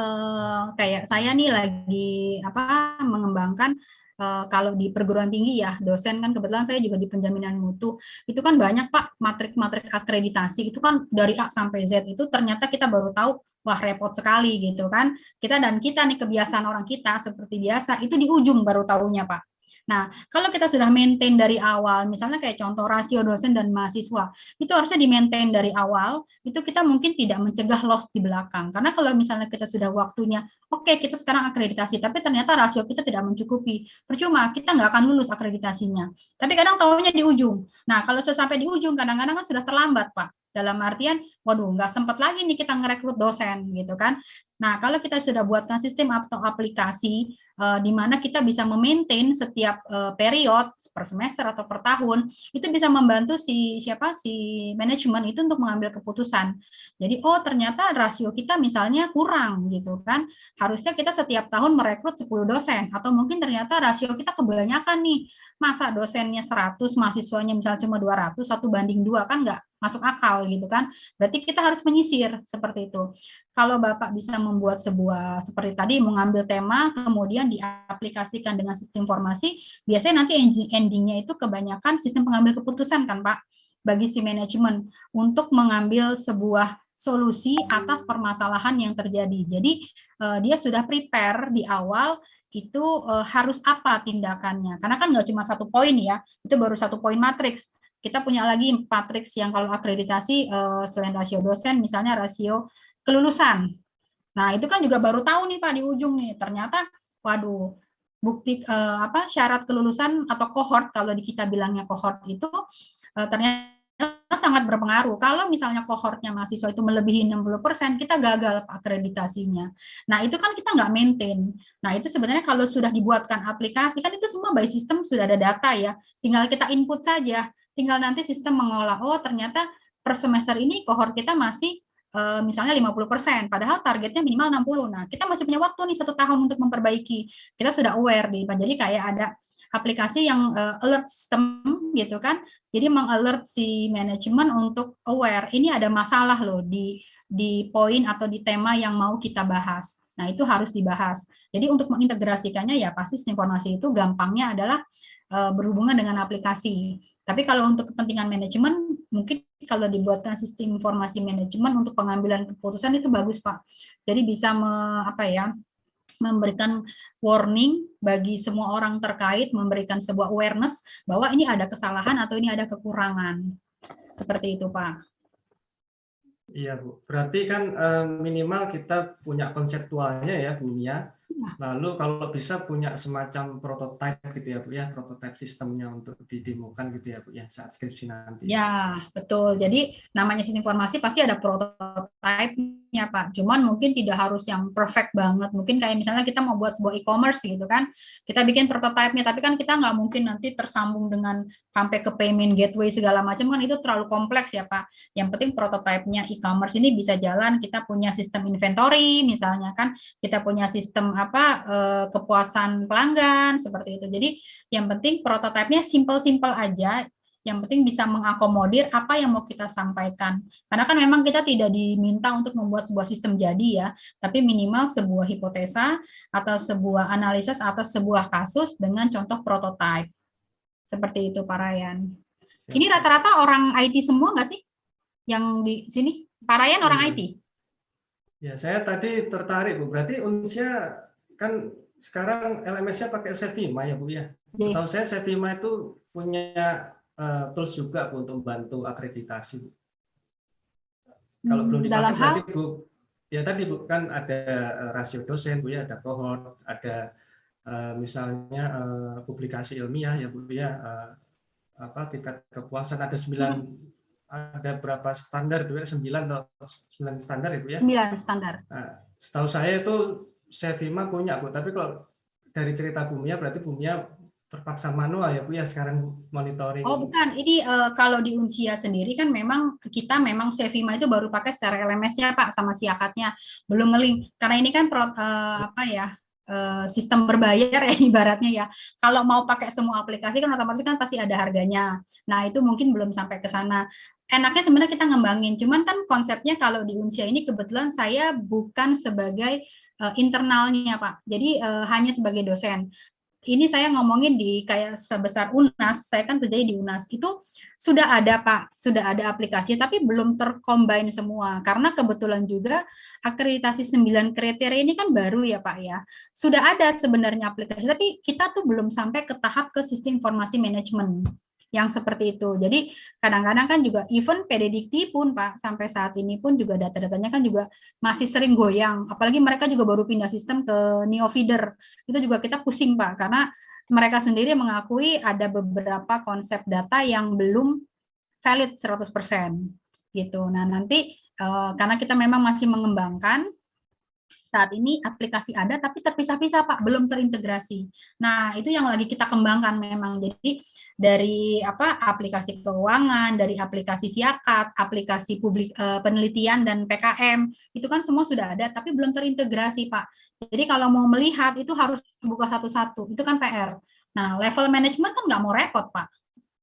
uh, kayak saya nih lagi apa mengembangkan uh, kalau di perguruan tinggi ya dosen kan kebetulan saya juga di penjaminan mutu itu kan banyak pak matrik-matrik akreditasi itu kan dari A sampai Z itu ternyata kita baru tahu wah repot sekali gitu kan. Kita dan kita nih kebiasaan orang kita seperti biasa itu di ujung baru tahunya Pak. Nah, kalau kita sudah maintain dari awal, misalnya kayak contoh rasio dosen dan mahasiswa, itu harusnya di-maintain dari awal, itu kita mungkin tidak mencegah loss di belakang. Karena kalau misalnya kita sudah waktunya, oke okay, kita sekarang akreditasi, tapi ternyata rasio kita tidak mencukupi. Percuma, kita nggak akan lulus akreditasinya. Tapi kadang tahunya di ujung. Nah, kalau sudah sampai di ujung, kadang-kadang kan sudah terlambat, Pak dalam artian waduh nggak sempat lagi nih kita ngerekrut dosen gitu kan. Nah kalau kita sudah buatkan sistem atau aplikasi uh, di mana kita bisa memaintain setiap uh, period per semester atau per tahun itu bisa membantu si siapa si manajemen itu untuk mengambil keputusan. Jadi oh ternyata rasio kita misalnya kurang gitu kan. Harusnya kita setiap tahun merekrut 10 dosen atau mungkin ternyata rasio kita kebanyakan nih masa dosennya 100 mahasiswanya misalnya cuma 200 satu banding dua kan nggak masuk akal gitu kan. Berarti kita harus menyisir seperti itu. Kalau Bapak bisa membuat sebuah seperti tadi mengambil tema kemudian diaplikasikan dengan sistem informasi, biasanya nanti endingnya itu kebanyakan sistem pengambil keputusan kan Pak bagi si manajemen untuk mengambil sebuah solusi atas permasalahan yang terjadi. Jadi uh, dia sudah prepare di awal itu uh, harus apa tindakannya. Karena kan nggak cuma satu poin ya, itu baru satu poin matriks kita punya lagi matriks yang kalau akreditasi uh, selain rasio dosen, misalnya rasio kelulusan. Nah, itu kan juga baru tahu nih Pak di ujung nih, ternyata waduh, bukti uh, apa syarat kelulusan atau kohort kalau di kita bilangnya kohort itu ternyata sangat berpengaruh. Kalau misalnya kohortnya mahasiswa itu melebihi 60%, kita gagal akreditasinya. Nah, itu kan kita nggak maintain. Nah, itu sebenarnya kalau sudah dibuatkan aplikasi, kan itu semua by system sudah ada data ya. Tinggal kita input saja tinggal nanti sistem mengolah oh ternyata per semester ini kohort kita masih uh, misalnya 50%, padahal targetnya minimal 60. Nah, kita masih punya waktu nih satu tahun untuk memperbaiki. Kita sudah aware di jadi kayak ada aplikasi yang uh, alert system gitu kan. Jadi mengalert si manajemen untuk aware ini ada masalah loh di di poin atau di tema yang mau kita bahas. Nah, itu harus dibahas. Jadi untuk mengintegrasikannya ya pasti informasi itu gampangnya adalah uh, berhubungan dengan aplikasi. Tapi kalau untuk kepentingan manajemen, mungkin kalau dibuatkan sistem informasi manajemen untuk pengambilan keputusan itu bagus, Pak. Jadi bisa me, apa ya, memberikan warning bagi semua orang terkait, memberikan sebuah awareness bahwa ini ada kesalahan atau ini ada kekurangan. Seperti itu, Pak. Iya, Bu. Berarti kan eh, minimal kita punya konseptualnya ya, dunia. Iya. Lalu kalau bisa punya semacam prototipe gitu ya, Bu ya, prototipe sistemnya untuk didemokan gitu ya, Bu ya, saat skripsi nanti. Ya, betul. Jadi namanya sistem informasi pasti ada prototipe-nya, Pak. Cuman mungkin tidak harus yang perfect banget. Mungkin kayak misalnya kita mau buat sebuah e-commerce gitu kan, kita bikin prototipe-nya, tapi kan kita nggak mungkin nanti tersambung dengan sampai ke payment gateway segala macam kan itu terlalu kompleks ya Pak. Yang penting prototipenya e-commerce ini bisa jalan, kita punya sistem inventory misalnya kan, kita punya sistem apa eh, kepuasan pelanggan seperti itu. Jadi yang penting prototipenya simple-simple aja, yang penting bisa mengakomodir apa yang mau kita sampaikan. Karena kan memang kita tidak diminta untuk membuat sebuah sistem jadi ya, tapi minimal sebuah hipotesa atau sebuah analisis atas sebuah kasus dengan contoh prototipe. Seperti itu Pak Ryan. Ini rata-rata orang IT semua nggak sih? Yang di sini? Pak Ryan orang IT? Ya, saya tadi tertarik Bu. Berarti Unsia kan sekarang LMS-nya pakai Sevima ya Bu ya? Iya. Setahu saya Sevima itu punya uh, tools juga Bu untuk membantu akreditasi. Kalau hmm, belum dipakai Dalam berarti? Bu, ya tadi Bu kan ada eh, rasio dosen Bu ya, ada cohort, ada Eh, misalnya uh, publikasi ilmiah ya Bu ya uh, apa tingkat kepuasan ada sembilan ada berapa standar Bu ya sembilan atau sembilan standar ya Bu ya sembilan standar nah, setahu saya itu Sevima punya Bu tapi kalau dari cerita Bumia berarti Bumia terpaksa manual ya Bu ya sekarang monitoring. Oh bukan, ini uh, kalau di Unsia sendiri kan memang kita memang Sevima itu baru pakai secara LMS-nya Pak sama siakatnya belum ngeling karena ini kan pro, uh, apa ya Eh, sistem berbayar ya ibaratnya ya. Kalau mau pakai semua aplikasi kan otomatis kan pasti ada harganya. Nah, itu mungkin belum sampai ke sana. Enaknya sebenarnya kita ngembangin, cuman kan konsepnya kalau di Unsia ini kebetulan saya bukan sebagai uh, internalnya, Pak. Jadi uh, hanya sebagai dosen. Ini saya ngomongin di kayak sebesar UNAS, saya kan kerja di UNAS, itu sudah ada Pak, sudah ada aplikasi, tapi belum tercombine semua, karena kebetulan juga akreditasi 9 kriteria ini kan baru ya Pak ya, sudah ada sebenarnya aplikasi, tapi kita tuh belum sampai ke tahap ke sistem informasi manajemen yang seperti itu. Jadi kadang-kadang kan juga even PDDikti pun Pak sampai saat ini pun juga data-datanya kan juga masih sering goyang. Apalagi mereka juga baru pindah sistem ke Neofeeder. Itu juga kita pusing Pak karena mereka sendiri mengakui ada beberapa konsep data yang belum valid 100% gitu. Nah, nanti uh, karena kita memang masih mengembangkan saat ini aplikasi ada tapi terpisah-pisah Pak, belum terintegrasi. Nah, itu yang lagi kita kembangkan memang. Jadi dari apa aplikasi keuangan, dari aplikasi siakat, aplikasi publik e, penelitian dan PKM, itu kan semua sudah ada tapi belum terintegrasi, Pak. Jadi kalau mau melihat itu harus buka satu-satu. Itu kan PR. Nah, level manajemen kan nggak mau repot, Pak.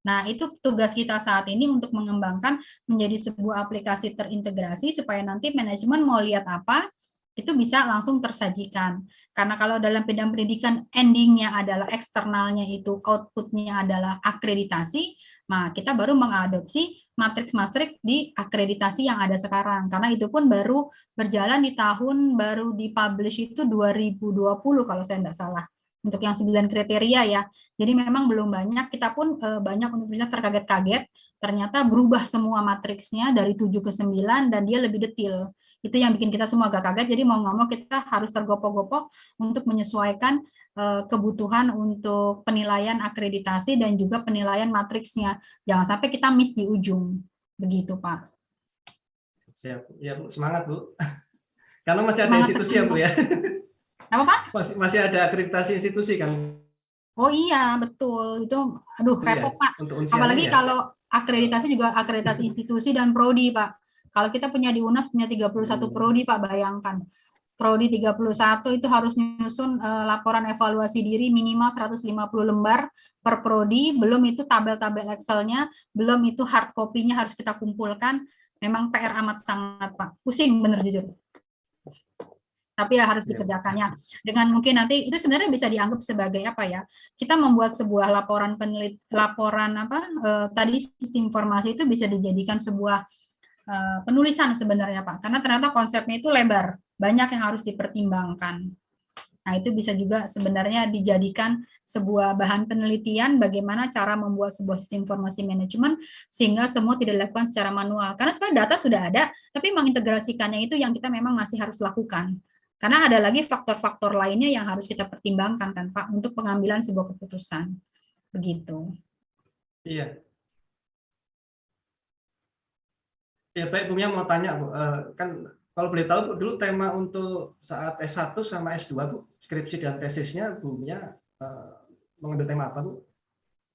Nah, itu tugas kita saat ini untuk mengembangkan menjadi sebuah aplikasi terintegrasi supaya nanti manajemen mau lihat apa, itu bisa langsung tersajikan. Karena kalau dalam bidang pendidikan endingnya adalah eksternalnya itu outputnya adalah akreditasi, nah kita baru mengadopsi matriks-matriks di akreditasi yang ada sekarang. Karena itu pun baru berjalan di tahun baru dipublish itu 2020 kalau saya tidak salah untuk yang sembilan kriteria ya. Jadi memang belum banyak, kita pun e, banyak universitas terkaget-kaget, ternyata berubah semua matriksnya dari 7 ke 9 dan dia lebih detail itu yang bikin kita semua agak kaget. Jadi mau nggak mau kita harus tergopoh-gopoh untuk menyesuaikan uh, kebutuhan untuk penilaian akreditasi dan juga penilaian matriksnya. Jangan sampai kita miss di ujung. Begitu pak. Siap. Ya bu. Semangat bu. Karena masih ada institusi ya bu ya. Apa pak? Masih masih ada akreditasi institusi kan? Oh iya. Betul. Itu aduh repot pak. untuk apalagi ya. kalau akreditasi juga akreditasi institusi dan prodi pak Kalau kita punya di UNAS punya 31 prodi Pak, bayangkan. Prodi 31 itu harus nyusun uh, laporan evaluasi diri minimal 150 lembar per prodi, belum itu tabel-tabel Excel-nya, belum itu hard copy-nya harus kita kumpulkan. Memang PR amat sangat Pak. Pusing bener jujur tapi ya harus iya. dikerjakannya dengan mungkin nanti itu sebenarnya bisa dianggap sebagai apa ya kita membuat sebuah laporan penelit laporan apa eh, tadi sistem informasi itu bisa dijadikan sebuah eh, penulisan sebenarnya pak karena ternyata konsepnya itu lebar banyak yang harus dipertimbangkan nah itu bisa juga sebenarnya dijadikan sebuah bahan penelitian bagaimana cara membuat sebuah sistem informasi manajemen sehingga semua tidak dilakukan secara manual karena sekarang data sudah ada tapi mengintegrasikannya itu yang kita memang masih harus lakukan karena ada lagi faktor-faktor lainnya yang harus kita pertimbangkan kan Pak untuk pengambilan sebuah keputusan. Begitu. Iya. Ya baik Bu Mia mau tanya Bu, uh, kan kalau boleh tahu Bu, dulu tema untuk saat S1 sama S2 Bu, skripsi dan tesisnya Bu Mia uh, mengambil tema apa Bu?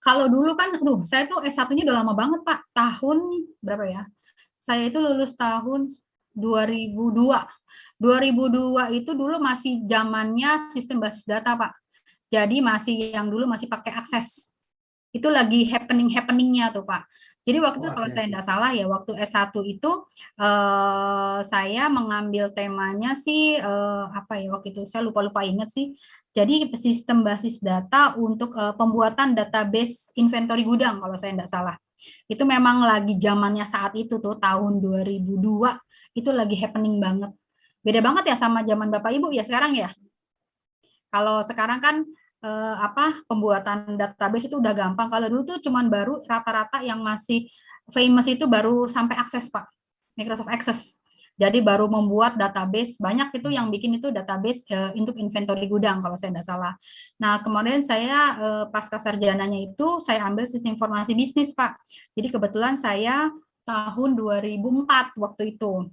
Kalau dulu kan, aduh, saya tuh S1-nya udah lama banget Pak, tahun berapa ya? Saya itu lulus tahun 2002. 2002 itu dulu masih zamannya sistem basis data, Pak. Jadi masih yang dulu masih pakai akses. Itu lagi happening-happeningnya tuh, Pak. Jadi waktu itu oh, kalau saya tidak salah ya, waktu S1 itu eh, saya mengambil temanya sih, eh, apa ya, waktu itu saya lupa-lupa ingat sih. Jadi sistem basis data untuk eh, pembuatan database inventory gudang, kalau saya tidak salah. Itu memang lagi zamannya saat itu tuh, tahun 2002, itu lagi happening banget Beda banget ya sama zaman Bapak Ibu ya sekarang ya. Kalau sekarang kan eh, apa pembuatan database itu udah gampang. Kalau dulu tuh cuman baru rata-rata yang masih famous itu baru sampai akses Pak. Microsoft Access. Jadi baru membuat database, banyak itu yang bikin itu database uh, untuk inventory gudang kalau saya tidak salah. Nah kemarin saya uh, pasca sarjananya itu saya ambil sistem informasi bisnis Pak. Jadi kebetulan saya tahun 2004 waktu itu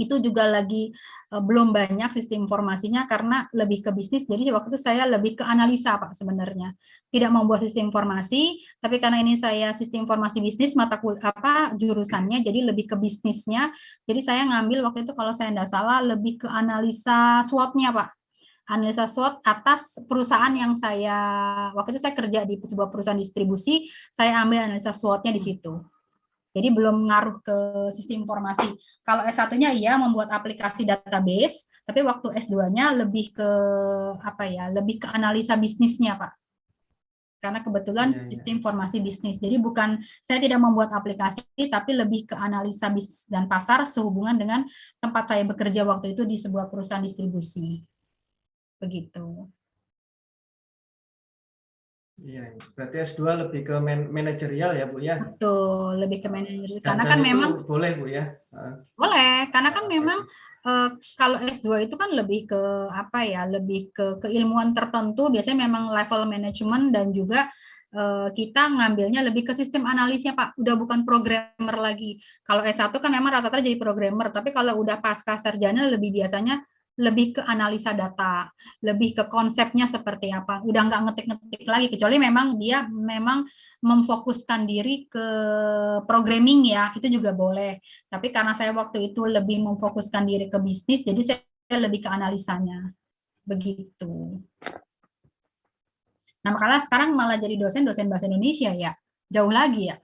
itu juga lagi uh, belum banyak sistem informasinya karena lebih ke bisnis. Jadi waktu itu saya lebih ke analisa Pak sebenarnya. Tidak membuat sistem informasi, tapi karena ini saya sistem informasi bisnis mata kul apa jurusannya jadi lebih ke bisnisnya. Jadi saya ngambil waktu itu kalau saya tidak salah lebih ke analisa SWOT-nya Pak analisa SWOT atas perusahaan yang saya waktu itu saya kerja di sebuah perusahaan distribusi, saya ambil analisa SWOT-nya di situ. Jadi belum ngaruh ke sistem informasi. Kalau S1-nya iya membuat aplikasi database, tapi waktu S2-nya lebih ke apa ya? Lebih ke analisa bisnisnya, Pak. Karena kebetulan ya, ya. sistem informasi bisnis. Jadi bukan saya tidak membuat aplikasi, tapi lebih ke analisa bisnis dan pasar sehubungan dengan tempat saya bekerja waktu itu di sebuah perusahaan distribusi. Begitu. Iya, berarti S2 lebih ke man manajerial ya, Bu ya? Betul, lebih ke manajerial. Karena kan memang boleh, Bu ya. Boleh, karena kan memang uh, kalau S2 itu kan lebih ke apa ya, lebih ke keilmuan tertentu, biasanya memang level manajemen dan juga uh, kita ngambilnya lebih ke sistem analisnya, Pak. Udah bukan programmer lagi. Kalau S1 kan memang rata-rata jadi programmer, tapi kalau udah pasca sarjana lebih biasanya lebih ke analisa data, lebih ke konsepnya seperti apa. Udah nggak ngetik-ngetik lagi, kecuali memang dia memang memfokuskan diri ke programming ya, itu juga boleh. Tapi karena saya waktu itu lebih memfokuskan diri ke bisnis, jadi saya lebih ke analisanya. Begitu. Nah, makanya sekarang malah jadi dosen-dosen bahasa Indonesia ya. Jauh lagi ya.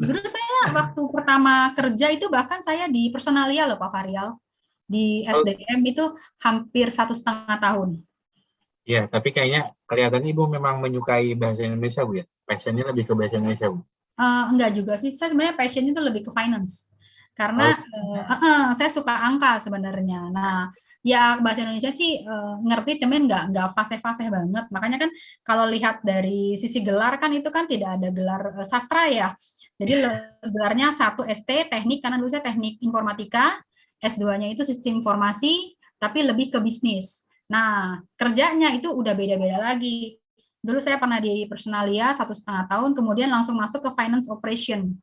Dulu saya waktu pertama kerja itu bahkan saya di personalia loh Pak Varial di SDM itu hampir satu setengah tahun. Ya, tapi kayaknya kelihatan Ibu memang menyukai bahasa Indonesia, Bu ya? Passionnya lebih ke bahasa Indonesia, Bu? Uh, enggak juga sih, saya sebenarnya passion itu lebih ke finance. Karena oh. uh, uh, saya suka angka sebenarnya. Nah, ya bahasa Indonesia sih uh, ngerti, cuman enggak, enggak fase-fase banget. Makanya kan kalau lihat dari sisi gelar kan itu kan tidak ada gelar uh, sastra ya. Jadi gelarnya satu ST, teknik, karena dulu saya teknik informatika, S2-nya itu sistem informasi, tapi lebih ke bisnis. Nah, kerjanya itu udah beda-beda lagi. Dulu saya pernah di personalia satu setengah tahun, kemudian langsung masuk ke finance operation.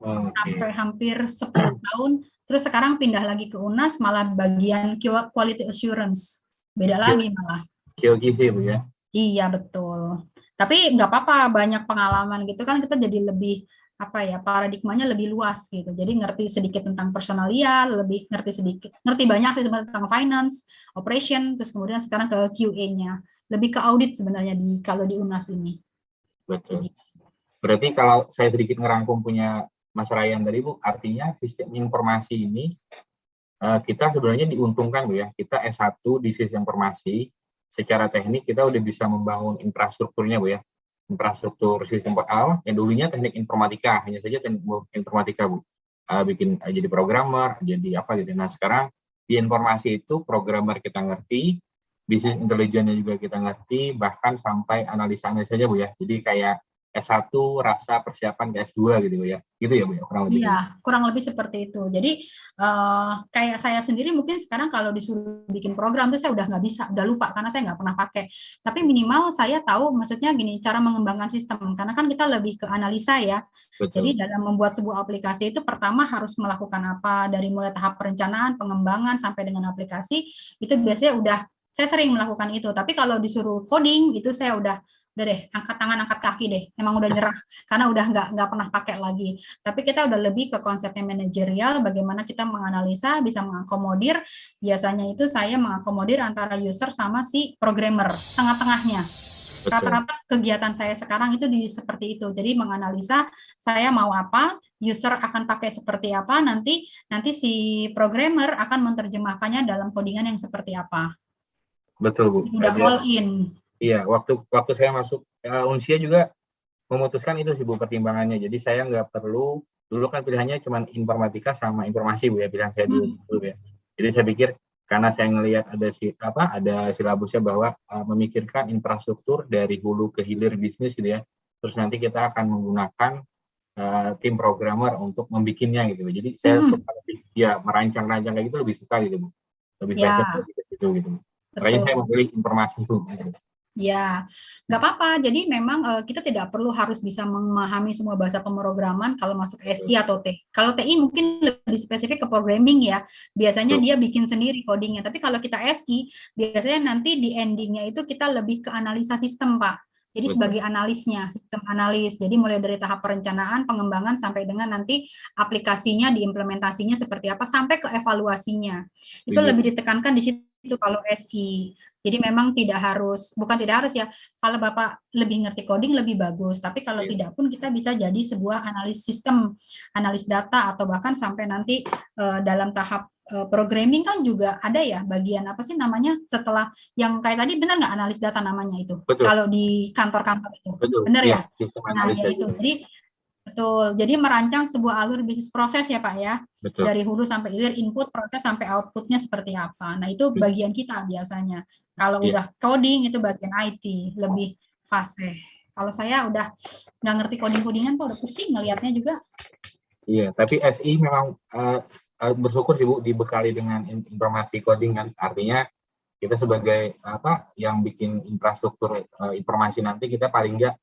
Okay. Sampai hampir 10 tahun, terus sekarang pindah lagi ke UNAS, malah bagian quality assurance. Beda lagi malah. QQC, Bu ya? Iya, betul. Tapi nggak apa-apa, banyak pengalaman gitu kan, kita jadi lebih apa ya paradigmanya lebih luas gitu. Jadi ngerti sedikit tentang personalia, lebih ngerti sedikit, ngerti banyak sebenarnya tentang finance, operation, terus kemudian sekarang ke QA-nya. Lebih ke audit sebenarnya di kalau di UNAS ini. Betul. Berarti kalau saya sedikit ngerangkum punya Mas Ryan tadi Bu, artinya sistem informasi ini eh, kita sebenarnya diuntungkan Bu ya. Kita S1 di sistem informasi, secara teknik kita udah bisa membangun infrastrukturnya Bu ya infrastruktur sistem PL yang dulunya teknik informatika hanya saja teknik informatika bu. Uh, bikin uh, jadi programmer jadi apa gitu. Nah sekarang di informasi itu programmer kita ngerti bisnis intelijennya juga kita ngerti bahkan sampai analisa saja bu ya. Jadi kayak S1 rasa persiapan ke S2 gitu ya. Gitu ya Bu ya kurang lebih. Iya, kurang lebih seperti itu. Jadi uh, kayak saya sendiri mungkin sekarang kalau disuruh bikin program tuh saya udah nggak bisa, udah lupa karena saya nggak pernah pakai. Tapi minimal saya tahu maksudnya gini cara mengembangkan sistem karena kan kita lebih ke analisa ya. Betul. Jadi dalam membuat sebuah aplikasi itu pertama harus melakukan apa dari mulai tahap perencanaan, pengembangan sampai dengan aplikasi itu biasanya udah saya sering melakukan itu. Tapi kalau disuruh coding itu saya udah udah deh angkat tangan angkat kaki deh. Emang udah nyerah karena udah nggak nggak pernah pakai lagi. Tapi kita udah lebih ke konsepnya manajerial bagaimana kita menganalisa bisa mengakomodir. Biasanya itu saya mengakomodir antara user sama si programmer tengah-tengahnya. Rata-rata kegiatan saya sekarang itu di seperti itu. Jadi menganalisa saya mau apa user akan pakai seperti apa nanti nanti si programmer akan menerjemahkannya dalam codingan yang seperti apa. Betul bu. Udah all in Iya, waktu waktu saya masuk uh, Unsia juga memutuskan itu sih Bu pertimbangannya. Jadi saya nggak perlu dulu kan pilihannya cuma informatika sama informasi Bu ya pilihan saya dulu, hmm. dulu ya. Jadi saya pikir karena saya ngelihat ada si apa ada silabusnya bahwa uh, memikirkan infrastruktur dari hulu ke hilir bisnis gitu ya. Terus nanti kita akan menggunakan uh, tim programmer untuk membikinnya gitu. Jadi saya hmm. suka lebih ya merancang-rancang kayak gitu lebih suka gitu Bu. Lebih ya. lebih ke situ gitu. Makanya saya memilih informasi itu. Gitu. Ya, nggak apa-apa. Jadi memang uh, kita tidak perlu harus bisa memahami semua bahasa pemrograman kalau masuk SI atau T. Kalau TI mungkin lebih spesifik ke programming ya. Biasanya dia bikin sendiri codingnya. Tapi kalau kita SI, biasanya nanti di endingnya itu kita lebih ke analisa sistem, Pak. Jadi sebagai analisnya, sistem analis. Jadi mulai dari tahap perencanaan, pengembangan sampai dengan nanti aplikasinya, diimplementasinya seperti apa sampai ke evaluasinya. Itu lebih ditekankan di situ kalau SI. Jadi memang tidak harus, bukan tidak harus ya, kalau Bapak lebih ngerti coding lebih bagus, tapi kalau yeah. tidak pun kita bisa jadi sebuah analis sistem, analis data, atau bahkan sampai nanti uh, dalam tahap uh, programming kan juga ada ya bagian apa sih namanya setelah yang kayak tadi benar nggak analis data namanya itu Betul. kalau di kantor-kantor itu Betul. benar ya, ya? nah ya itu jadi Betul. Jadi merancang sebuah alur bisnis proses ya Pak ya. Betul. Dari hulu sampai hilir, input, proses sampai outputnya seperti apa. Nah itu bagian kita biasanya. Kalau yeah. udah coding itu bagian IT, lebih fase. Kalau saya udah nggak ngerti coding-codingan kok udah pusing ngelihatnya juga. Iya, tapi SI memang uh, bersyukur sih Bu dibekali dengan informasi coding kan. Artinya kita sebagai apa yang bikin infrastruktur uh, informasi nanti kita paling nggak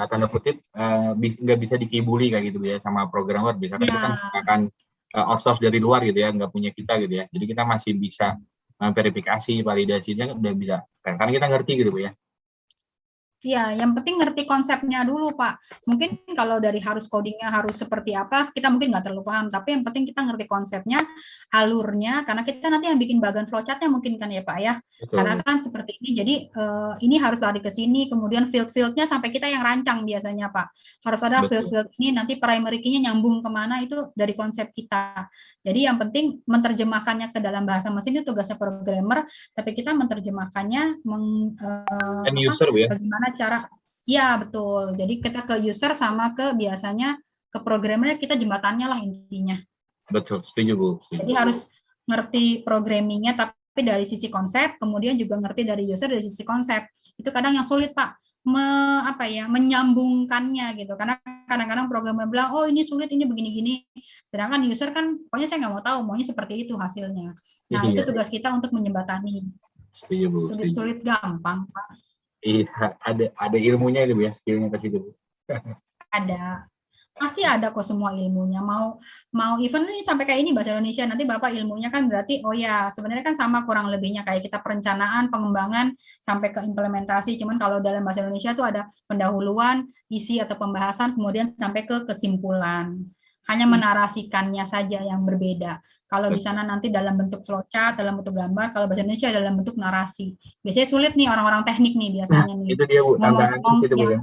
uh, tanda kutip uh, nggak bisa dikibuli kayak gitu ya sama programmer. Bisa yeah. kan akan uh, outsource dari luar gitu ya, nggak punya kita gitu ya. Jadi kita masih bisa verifikasi validasinya udah bisa karena kita ngerti gitu ya Iya, yang penting ngerti konsepnya dulu, Pak. Mungkin kalau dari harus codingnya harus seperti apa, kita mungkin nggak terlalu paham. Tapi yang penting kita ngerti konsepnya, alurnya, karena kita nanti yang bikin bagan flowchartnya mungkin kan ya, Pak ya. Betul. Karena kan seperti ini, jadi uh, ini harus lari ke sini, kemudian field-fieldnya sampai kita yang rancang biasanya, Pak. Harus ada field-field ini, nanti primary key-nya nyambung ke mana, itu dari konsep kita. Jadi yang penting menerjemahkannya ke dalam bahasa mesin itu tugasnya programmer, tapi kita menerjemahkannya meng, uh, user, apa, ya? bagaimana cara ya betul. Jadi kita ke user sama ke biasanya ke programmernya kita jembatannya lah intinya. Betul setuju bu setuju. jadi harus ngerti programmingnya tapi dari sisi konsep kemudian juga ngerti dari user dari sisi konsep. Itu kadang yang sulit pak. Me, apa ya menyambungkannya gitu. Karena kadang-kadang programmer bilang oh ini sulit ini begini-gini. Sedangkan user kan pokoknya saya nggak mau tahu maunya seperti itu hasilnya. Nah iya. itu tugas kita untuk menjembatani sulit-sulit gampang pak Iya, ada ada ilmunya itu ya, skillnya ke situ. ada. pasti ada kok semua ilmunya. Mau mau even ini sampai kayak ini bahasa Indonesia nanti Bapak ilmunya kan berarti oh ya sebenarnya kan sama kurang lebihnya kayak kita perencanaan, pengembangan sampai ke implementasi. Cuman kalau dalam bahasa Indonesia tuh ada pendahuluan, isi atau pembahasan kemudian sampai ke kesimpulan. Hanya Hmm. menarasikannya saja yang berbeda. Kalau di sana nanti dalam bentuk flowchart, dalam bentuk gambar, kalau bahasa Indonesia dalam bentuk narasi. Biasanya sulit nih orang-orang teknik nih biasanya nih. Itu dia Bu, Ngomong-ngomong situ Bu ya. ya.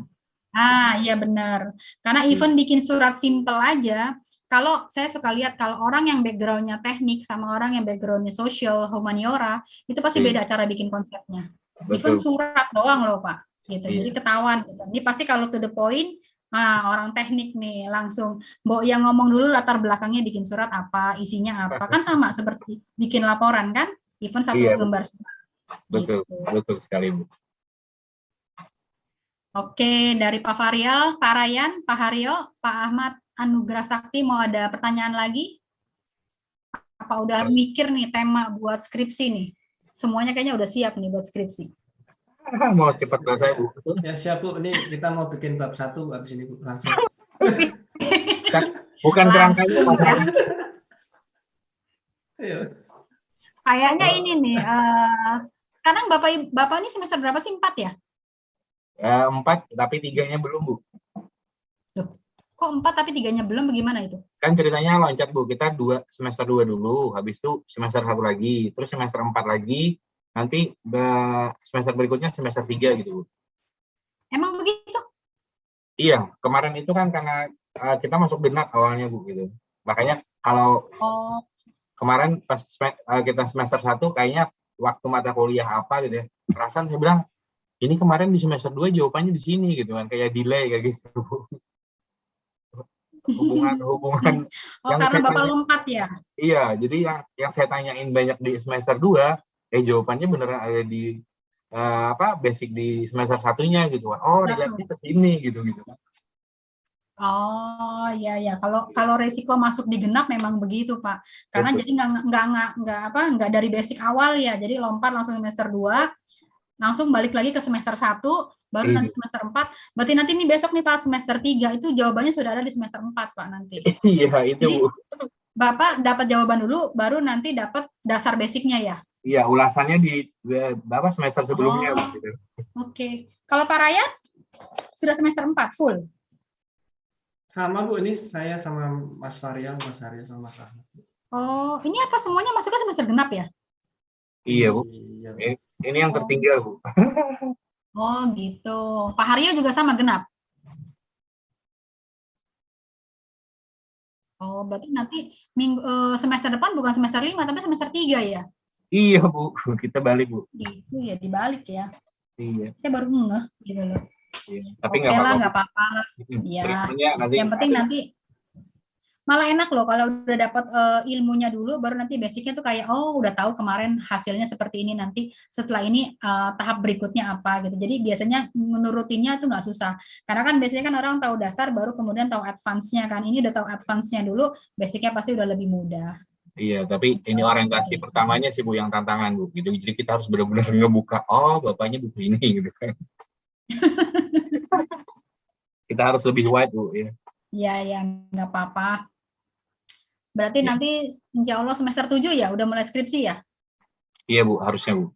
Ah, iya benar. Karena Hmm. even bikin surat simple aja, kalau saya suka lihat kalau orang yang backgroundnya teknik sama orang yang backgroundnya social, humaniora, itu pasti Iya. beda cara bikin konsepnya. Even Betul. surat doang loh Pak. Gitu. Iya. Jadi ketahuan. Gitu. Ini pasti kalau to the point, ah, orang teknik nih langsung, Mbok yang ngomong dulu latar belakangnya bikin surat apa, isinya apa. Kan sama seperti bikin laporan kan? Even satu Iya, lembar surat. Betul, Gitu. betul sekali Bu. Oke, dari Pak Varial, Pak Rayan, Pak Haryo, Pak Ahmad Anugrah Sakti mau ada pertanyaan lagi? Apa udah mikir nih tema buat skripsi nih? Semuanya kayaknya udah siap nih buat skripsi. Mau cepat selesai Bu. Ya siap Bu, ini kita mau bikin bab satu habis ini Bu langsung. Bukan kerangkanya ya. Iya. Kayaknya ini nih, eh sekarang Bapak Bapak ini semester berapa sih? Empat ya? Eh, empat, tapi tiganya belum Bu. Kok empat tapi tiganya belum? Bagaimana itu? Kan ceritanya loncat Bu, kita dua semester dua dulu, habis itu semester satu lagi, terus semester empat lagi, nanti semester berikutnya semester tiga gitu Bu. Emang begitu? Iya, kemarin itu kan karena eh, kita masuk genap awalnya Bu gitu. Makanya kalau Oh, kemarin pas eh, kita semester satu kayaknya waktu mata kuliah apa gitu ya, perasaan saya bilang ini kemarin di semester 2 jawabannya di sini gitu kan, kayak delay kayak gitu. Bu. hubungan hubungan oh Yang karena saya Bapak tanya- lompat ya? Iya, jadi yang yang saya tanyain banyak di semester 2, eh jawabannya beneran ada di eh, apa basic di semester satunya gitu kan. Oh, dilihatnya ke sini gitu gitu. Oh iya ya kalau kalau resiko masuk di genap memang begitu Pak karena Betul. jadi nggak nggak nggak nggak apa nggak dari basic awal ya jadi lompat langsung semester 2 langsung balik lagi ke semester 1 baru Iya. nanti semester 4 berarti nanti nih besok nih Pak semester 3 itu jawabannya sudah ada di semester 4 Pak nanti Iya, itu Jadi-. Bapak dapat jawaban dulu baru nanti dapat dasar basicnya ya Iya, ulasannya di eh, Bapak semester sebelumnya Oh. Bu, gitu. Oke kalau Pak Ryan sudah semester 4 full Sama Bu, ini saya sama Mas Varial, Mas Arya sama Mas Ahmad. Oh ini apa semuanya masuknya semester genap ya Iya, Bu. Iya, Bu. Ini yang tertinggal, Bu. Oh gitu Pak Haryo juga sama genap Oh, berarti nanti minggu eh, semester depan bukan semester 5 tapi semester 3 ya? Iya, Bu. Kita balik, Bu. Gitu ya, dibalik ya. Iya. Saya baru ngeh gitu loh. iya. Tapi nggak apa-apa. nggak apa-apa. Iya. Yang penting ada- nanti malah enak loh kalau udah dapat eh, ilmunya dulu baru nanti basicnya tuh kayak oh udah tahu kemarin hasilnya seperti ini nanti setelah ini eh, tahap berikutnya apa gitu jadi biasanya menurutinnya tuh nggak susah karena kan biasanya kan orang tahu dasar baru kemudian tahu advance-nya kan ini udah tahu advance-nya dulu basicnya pasti udah lebih mudah Iya, tapi ini orientasi pertamanya sih Bu yang tantangan Bu. Gitu. Jadi kita harus benar-benar ngebuka. Oh, bapaknya buku ini gitu kan. kita harus lebih wide Bu. Ya. ya ya nggak apa-apa berarti Ya. nanti insya Allah semester 7 ya udah mulai skripsi ya Iya Bu, harusnya Bu.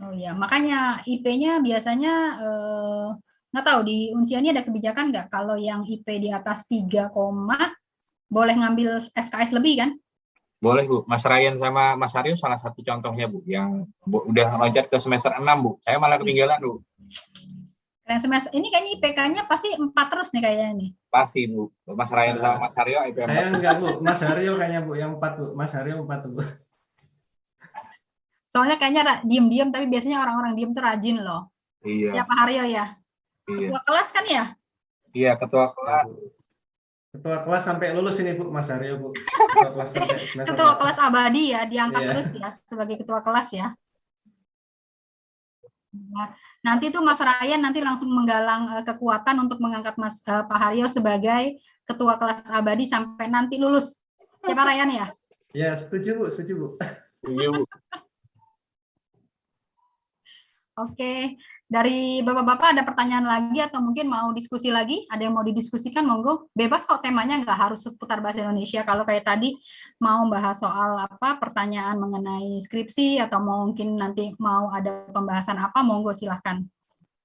Oh iya, makanya IP-nya biasanya eh, nggak tahu di Unsia ini ada kebijakan nggak kalau yang IP di atas 3 koma boleh ngambil SKS lebih kan? Boleh Bu. Mas Ryan sama Mas Aryo salah satu contohnya Bu yang Bu, udah loncat ke semester 6 Bu. Saya malah ketinggalan Bu. Keren semester ini kayaknya IPK-nya pasti 4 terus nih kayaknya nih. Pasti Bu. Mas Ryan sama Mas Aryo IP Saya 4. enggak Bu, Mas Haryo kayaknya Bu yang empat Bu. Mas Haryo empat Bu. Soalnya kayaknya diem-diem tapi biasanya orang-orang diem tuh rajin loh. Ya Iya, Pak Haryo ya. iya. Ketua kelas kan ya? Iya, ketua kelas. Ketua kelas sampai lulus ini Bu, Mas Haryo Bu. Ketua kelas sampai semester Ketua kelas abadi ya, diangkat Iya. terus ya sebagai ketua kelas ya. Nah, nanti tuh Mas Ryan nanti langsung menggalang eh, kekuatan untuk mengangkat Mas eh, Pak Haryo sebagai ketua kelas abadi sampai nanti lulus. Ya Pak Ryan ya? Ya, setuju Bu, setuju Bu. Iya Bu. Oke. Dari Bapak-Bapak ada pertanyaan lagi atau mungkin mau diskusi lagi? Ada yang mau didiskusikan, monggo. Bebas kok temanya nggak harus seputar bahasa Indonesia. Kalau kayak tadi mau bahas soal apa pertanyaan mengenai skripsi atau mungkin nanti mau ada pembahasan apa, monggo silahkan.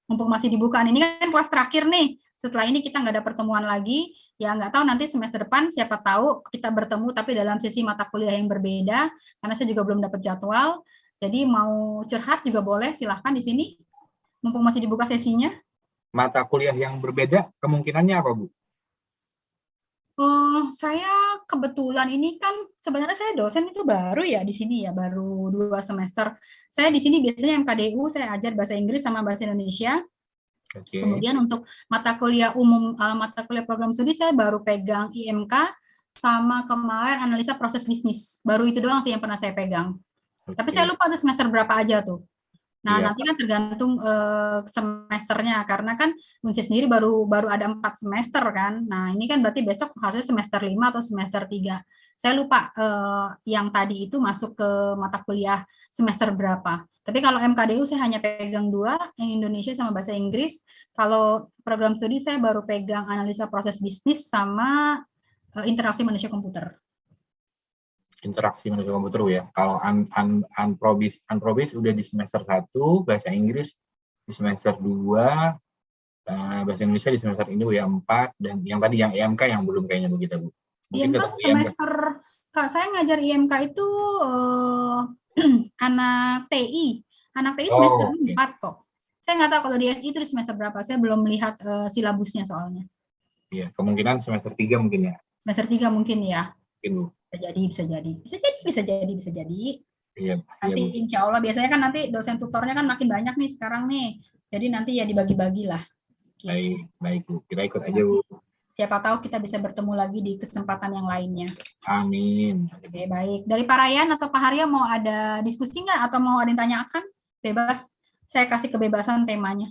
Mumpung masih dibuka. Ini kan kelas terakhir nih. Setelah ini kita nggak ada pertemuan lagi. Ya nggak tahu nanti semester depan siapa tahu kita bertemu tapi dalam sesi mata kuliah yang berbeda. Karena saya juga belum dapat jadwal. Jadi mau curhat juga boleh, silahkan di sini mumpung masih dibuka sesinya? Mata kuliah yang berbeda kemungkinannya apa, Bu? Oh, saya kebetulan ini kan sebenarnya saya dosen itu baru ya di sini ya, baru dua semester. Saya di sini biasanya MKDU, saya ajar bahasa Inggris sama bahasa Indonesia. Okay. Kemudian untuk mata kuliah umum, uh, mata kuliah program studi saya baru pegang IMK sama kemarin analisa proses bisnis. Baru itu doang sih yang pernah saya pegang. Okay. Tapi saya lupa tuh semester berapa aja tuh. Nah, iya. nanti kan tergantung uh, semesternya karena kan Unsi sendiri baru baru ada empat semester kan. Nah, ini kan berarti besok harusnya semester lima atau semester tiga. Saya lupa uh, yang tadi itu masuk ke mata kuliah semester berapa. Tapi kalau MKDU saya hanya pegang dua, yang Indonesia sama bahasa Inggris. Kalau program studi saya baru pegang analisa proses bisnis sama uh, interaksi manusia komputer interaksi manusia komputer ya. Kalau un, un, unprobis, unprobis udah di semester 1, bahasa Inggris di semester 2, uh, eh, bahasa Indonesia di semester ini ya 4, dan yang tadi yang EMK yang belum kayaknya begitu Bu. Mungkin IMK semester, Kak, saya ngajar IMK itu uh, anak TI. Anak TI semester oh, okay. 4 kok. Saya nggak tahu kalau di SI itu di semester berapa, saya belum melihat uh, silabusnya soalnya. Iya, kemungkinan semester 3 mungkin ya. Semester 3 mungkin ya. Mungkin Bu bisa jadi bisa jadi. Bisa jadi bisa jadi bisa jadi. Iya, nanti iya, insya Allah biasanya kan nanti dosen tutornya kan makin banyak nih sekarang nih. Jadi nanti ya dibagi-bagi lah. Gitu. baik baik bu. Kita ikut aja bu. Siapa tahu kita bisa bertemu lagi di kesempatan yang lainnya. Amin. Oke baik. Dari Pak Ryan atau Pak Harya mau ada diskusi nggak? Atau mau ada yang tanyakan? Bebas. Saya kasih kebebasan temanya.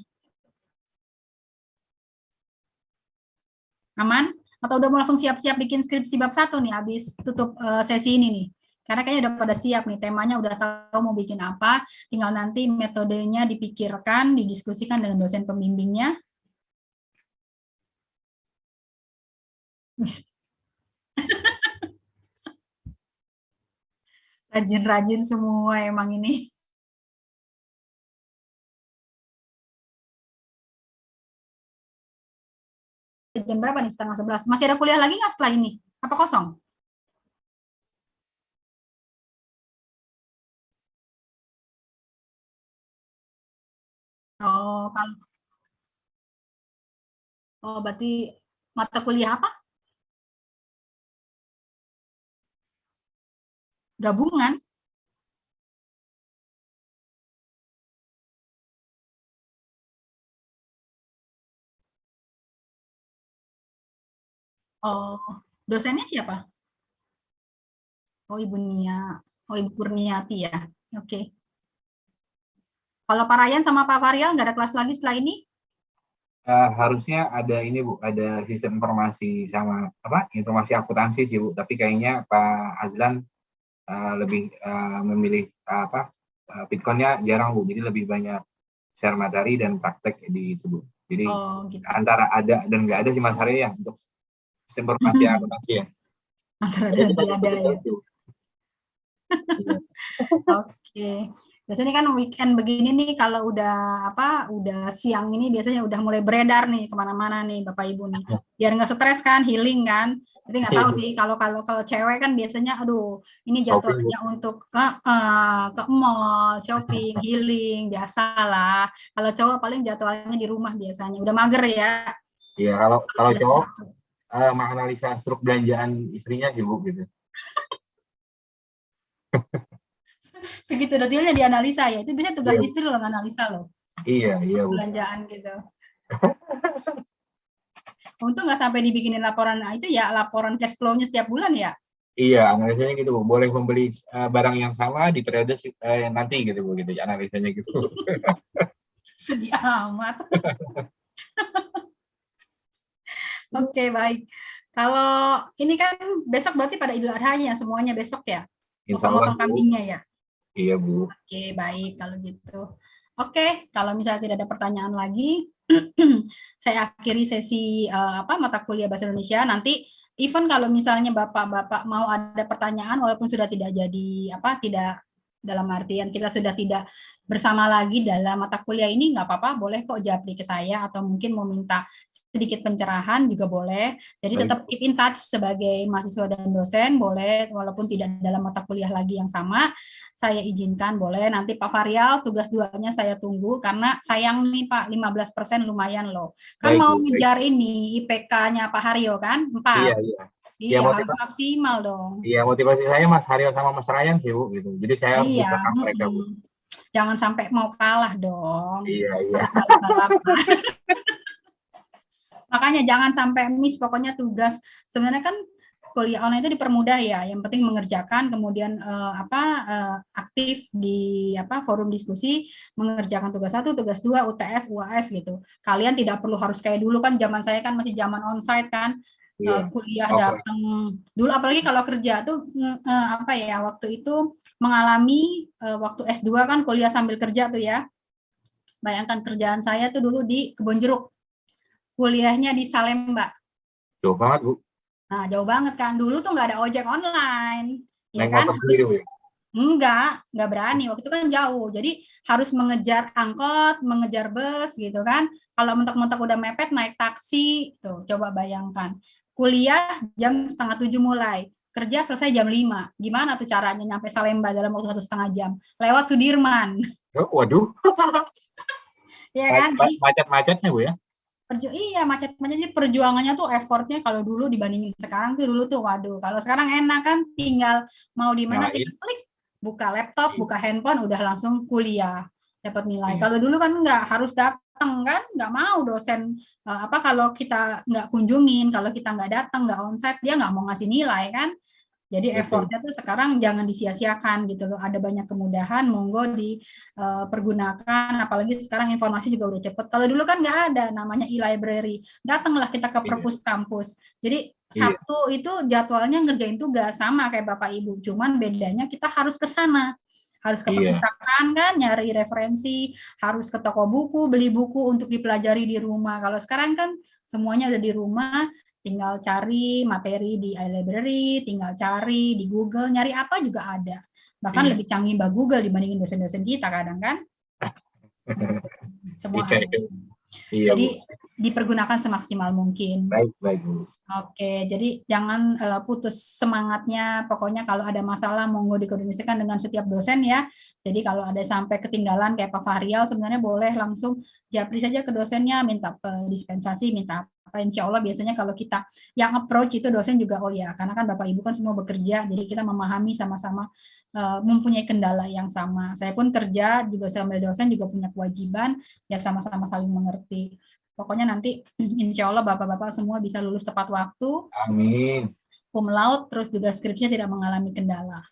Aman atau udah mau langsung siap-siap bikin skripsi bab satu nih habis tutup uh, sesi ini nih? Karena kayaknya udah pada siap nih temanya udah tahu mau bikin apa. Tinggal nanti metodenya dipikirkan didiskusikan dengan dosen pembimbingnya. Rajin-rajin semua emang ini jam berapa nih? Setengah sebelas. Masih ada kuliah lagi nggak setelah ini? Apa kosong? Oh, kalau Oh, berarti mata kuliah apa? Gabungan? Oh, dosennya siapa? Oh, Ibu Nia. Oh, Ibu Kurniati ya. Oke. Okay. Kalau Pak Ryan sama Pak Varial nggak ada kelas lagi setelah ini? Uh, harusnya ada ini Bu, ada sistem informasi sama apa? Informasi akuntansi sih Bu, tapi kayaknya Pak Azlan uh, lebih uh, memilih uh, apa? Uh, Bitcoinnya jarang Bu, jadi lebih banyak share materi dan praktek di itu Bu. Jadi oh, gitu. antara ada dan nggak ada sih Mas Hari ya untuk informasi akuntansi ya. Antara dan ada ya. Oke. Biasanya kan weekend begini nih kalau udah apa udah siang ini biasanya udah mulai beredar nih ke mana-mana nih bapak ibu nih. Biar nggak stres kan healing kan. Tapi nggak tahu sih kalau kalau kalau cewek kan biasanya aduh ini jadwalnya untuk ke uh, ke mall shopping healing biasalah. Kalau cowok paling jadwalnya di rumah biasanya. Udah mager ya. Iya kalau kalau cowok uh, menganalisa struk belanjaan istrinya sih Bu gitu. Segitu detailnya dianalisa ya. Itu biasanya tugas yeah. istri loh analisa loh. Iya, iya Bu. Belanjaan gitu. Untung nggak sampai dibikinin laporan nah, itu ya laporan cash flow-nya setiap bulan ya. Iya, analisanya gitu, Bu. Boleh membeli uh, barang yang sama di periode uh, nanti gitu, Bu, gitu. Analisanya gitu. Sedih amat. Oke, okay, baik. Kalau ini kan besok berarti pada Idul Adha ya semuanya besok ya? Allah. kambingnya ya? Iya, Bu. Oke, okay, baik kalau gitu. Oke, kalau misalnya tidak ada pertanyaan lagi, saya akhiri sesi uh, apa mata kuliah bahasa Indonesia. Nanti even kalau misalnya bapak-bapak mau ada pertanyaan, walaupun sudah tidak jadi apa tidak dalam artian kita sudah tidak bersama lagi dalam mata kuliah ini nggak apa-apa boleh kok japri ke saya atau mungkin mau minta sedikit pencerahan juga boleh jadi tetap keep in touch sebagai mahasiswa dan dosen boleh walaupun tidak dalam mata kuliah lagi yang sama saya izinkan boleh nanti Pak Varial tugas duanya saya tunggu karena sayang nih Pak 15% lumayan loh kan baik, mau ngejar ini IPK-nya Pak Haryo kan 4 iya, iya. Iya, ya, harus maksimal dong. Iya, motivasi saya Mas Haryo sama Mas Ryan sih, Bu, gitu. Jadi saya iya. mereka, Bu. Jangan sampai mau kalah dong. Iya, iya. Makanya jangan sampai miss pokoknya tugas. Sebenarnya kan kuliah online itu dipermudah ya. Yang penting mengerjakan kemudian uh, apa uh, aktif di apa forum diskusi mengerjakan tugas satu, tugas dua, UTS, UAS gitu. Kalian tidak perlu harus kayak dulu kan zaman saya kan masih zaman onsite kan yeah. Iya. kuliah okay. datang dulu apalagi kalau kerja tuh uh, apa ya waktu itu mengalami uh, waktu S2 kan kuliah sambil kerja tuh ya bayangkan kerjaan saya tuh dulu di Kebon Jeruk kuliahnya di Salemba jauh banget bu nah jauh banget kan dulu tuh nggak ada ojek online ya kan sendiri, enggak nggak berani waktu itu kan jauh jadi harus mengejar angkot mengejar bus gitu kan kalau mentok-mentok udah mepet naik taksi tuh coba bayangkan kuliah jam setengah tujuh mulai, kerja selesai jam lima. Gimana tuh caranya nyampe Salemba dalam waktu satu setengah jam? Lewat Sudirman. Oh, waduh. ya kan? Macet-macetnya Bu ya? Perju iya macet-macet jadi perjuangannya tuh effortnya kalau dulu dibandingin sekarang tuh dulu tuh waduh kalau sekarang enak kan tinggal mau di mana nah, tinggal klik buka laptop iya. buka handphone udah langsung kuliah dapat nilai. Hmm. Kalau dulu kan enggak harus datang kan, nggak mau dosen uh, apa kalau kita nggak kunjungin, kalau kita nggak datang, nggak onsite, dia nggak mau ngasih nilai kan. Jadi effortnya tuh sekarang jangan disia-siakan gitu loh. Ada banyak kemudahan, monggo dipergunakan. Uh, apalagi sekarang informasi juga udah cepet. Kalau dulu kan nggak ada namanya e-library. Datanglah kita ke iya. perpus kampus. Jadi iya. Sabtu itu jadwalnya ngerjain tugas sama kayak Bapak Ibu. Cuman bedanya kita harus ke sana harus ke iya. perpustakaan kan nyari referensi, harus ke toko buku, beli buku untuk dipelajari di rumah. Kalau sekarang kan semuanya udah di rumah, tinggal cari materi di iLibrary, tinggal cari di Google, nyari apa juga ada. Bahkan iya. lebih canggih Mbak Google dibandingin dosen-dosen kita kadang kan. Semua iya, ada. Iya, Jadi dipergunakan semaksimal mungkin. Baik, baik. Bu. Oke, jadi jangan uh, putus semangatnya. Pokoknya kalau ada masalah monggo dikoordinasikan dengan setiap dosen ya. Jadi kalau ada sampai ketinggalan kayak Pak Fahrial sebenarnya boleh langsung japri saja ke dosennya, minta dispensasi, minta apa. Insya Allah biasanya kalau kita yang approach itu dosen juga oh ya, karena kan Bapak Ibu kan semua bekerja, jadi kita memahami sama-sama uh, mempunyai kendala yang sama. Saya pun kerja juga sambil dosen juga punya kewajiban ya sama-sama saling mengerti. Pokoknya nanti insya Allah Bapak-Bapak semua bisa lulus tepat waktu. Amin. Cum laude, terus juga skripsinya tidak mengalami kendala.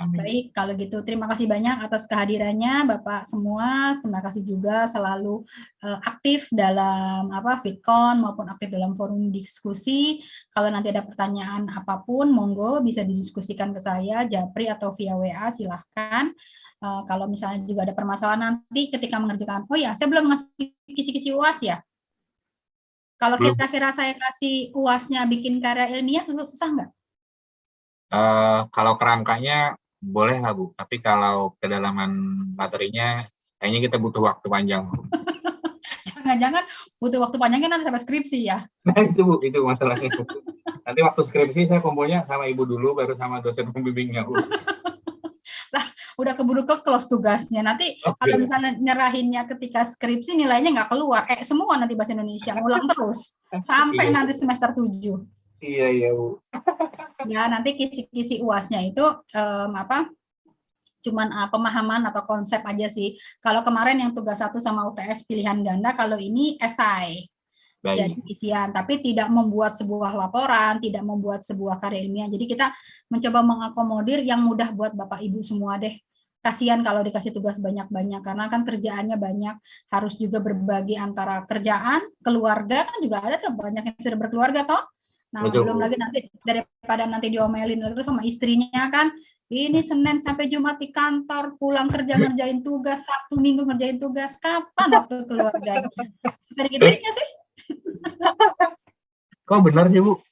Amin. Baik, kalau gitu terima kasih banyak atas kehadirannya Bapak semua. Terima kasih juga selalu uh, aktif dalam apa Fitcon maupun aktif dalam forum diskusi. Kalau nanti ada pertanyaan apa pun, monggo bisa didiskusikan ke saya, Japri atau via WA, silahkan. Uh, kalau misalnya juga ada permasalahan nanti ketika mengerjakan, oh ya, saya belum ngasih kisi-kisi UAS ya, kalau kira-kira saya kasih uasnya bikin karya ilmiah susah-susah nggak? Uh, kalau kerangkanya boleh lah Bu, tapi kalau kedalaman materinya kayaknya kita butuh waktu panjang. Jangan-jangan butuh waktu panjangnya nanti sampai skripsi ya? Nah itu Bu, itu masalahnya. nanti waktu skripsi saya kumpulnya sama Ibu dulu, baru sama dosen pembimbingnya Bu. lah udah keburu ke close tugasnya nanti okay. kalau misalnya nyerahinnya ketika skripsi nilainya nggak keluar eh semua nanti bahasa Indonesia ngulang terus sampai iya. nanti semester 7 iya iya bu ya nanti kisi-kisi uasnya itu um, apa cuman uh, pemahaman atau konsep aja sih kalau kemarin yang tugas satu sama UTS pilihan ganda kalau ini esai Baik. jadi isian, tapi tidak membuat sebuah laporan, tidak membuat sebuah karya ilmiah. Jadi kita mencoba mengakomodir yang mudah buat Bapak Ibu semua deh. Kasihan kalau dikasih tugas banyak-banyak, karena kan kerjaannya banyak, harus juga berbagi antara kerjaan, keluarga, kan juga ada tuh banyak yang sudah berkeluarga toh. Nah, Betul. belum lagi nanti daripada nanti diomelin terus sama istrinya kan, Ini Senin sampai Jumat di kantor, pulang kerja ngerjain tugas, Sabtu Minggu ngerjain tugas. Kapan waktu keluarga? Dari gitunya sih. Kok benar sih Bu?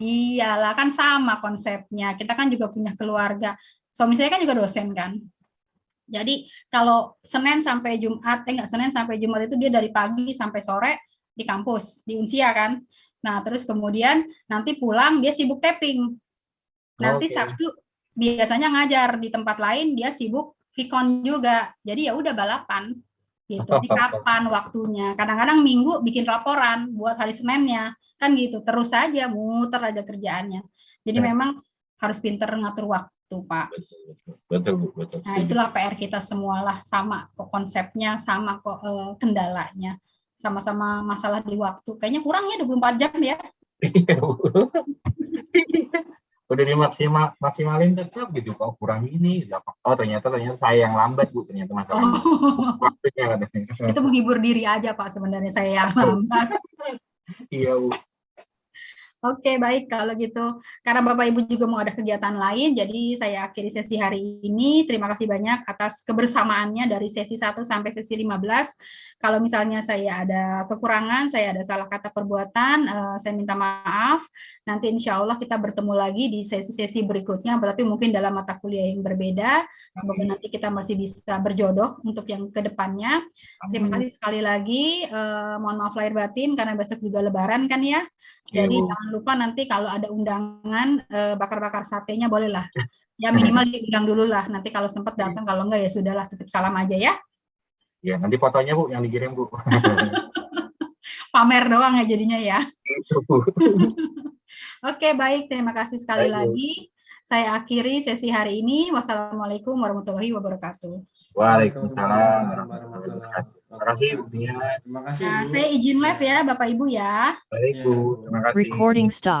Iyalah kan sama konsepnya. Kita kan juga punya keluarga. Suami saya kan juga dosen kan. Jadi kalau Senin sampai Jumat, eh enggak Senin sampai Jumat itu dia dari pagi sampai sore di kampus, di Unsia kan. Nah terus kemudian nanti pulang dia sibuk tapping. Nanti Oke. Sabtu biasanya ngajar di tempat lain dia sibuk Vicon juga. Jadi ya udah balapan gitu. Di kapan waktunya? Kadang-kadang Minggu bikin laporan buat hari Seninnya kan gitu. Terus aja muter aja kerjaannya. Jadi Ya. memang harus pinter ngatur waktu Pak. Betul Bu, betul. Nah itulah PR kita semualah sama kok konsepnya sama kok eh, kendalanya sama-sama masalah di waktu. Kayaknya kurang ya 24 jam ya. Iya. Udah dimaksimal maksimalin tetap gitu kok kurang ini. Oh ternyata ternyata saya yang lambat Bu ternyata masalahnya. Oh, Waktunya itu menghibur diri aja Pak sebenarnya saya yang lambat. Iya Bu. Oke, baik kalau gitu. Karena Bapak Ibu juga mau ada kegiatan lain, jadi saya akhiri sesi hari ini. Terima kasih banyak atas kebersamaannya dari sesi 1 sampai sesi 15. Kalau misalnya saya ada kekurangan, saya ada salah kata perbuatan, eh, saya minta maaf. Nanti insya Allah kita bertemu lagi di sesi-sesi berikutnya, tapi mungkin dalam mata kuliah yang berbeda. Semoga nanti kita masih bisa berjodoh untuk yang ke depannya. Terima kasih sekali lagi. Eh, mohon maaf lahir batin karena besok juga lebaran kan ya. Iya, Jadi. Jangan lupa nanti kalau ada undangan eh, bakar-bakar satenya bolehlah. Ya minimal diundang dulu lah. Nanti kalau sempat datang, kalau enggak ya sudahlah titip salam aja ya. Ya nanti fotonya Bu yang dikirim Bu. Pamer doang ya jadinya ya. Oke, baik. Terima kasih sekali Baik, lagi. Saya akhiri sesi hari ini. Wassalamualaikum warahmatullahi wabarakatuh. Waalaikumsalam warahmatullahi wabarakatuh. Terima kasih Bu Tia. Terima kasih. Nah, Bu. saya izin live ya Bapak Ibu ya. Baik Bu, terima kasih. Recording stop.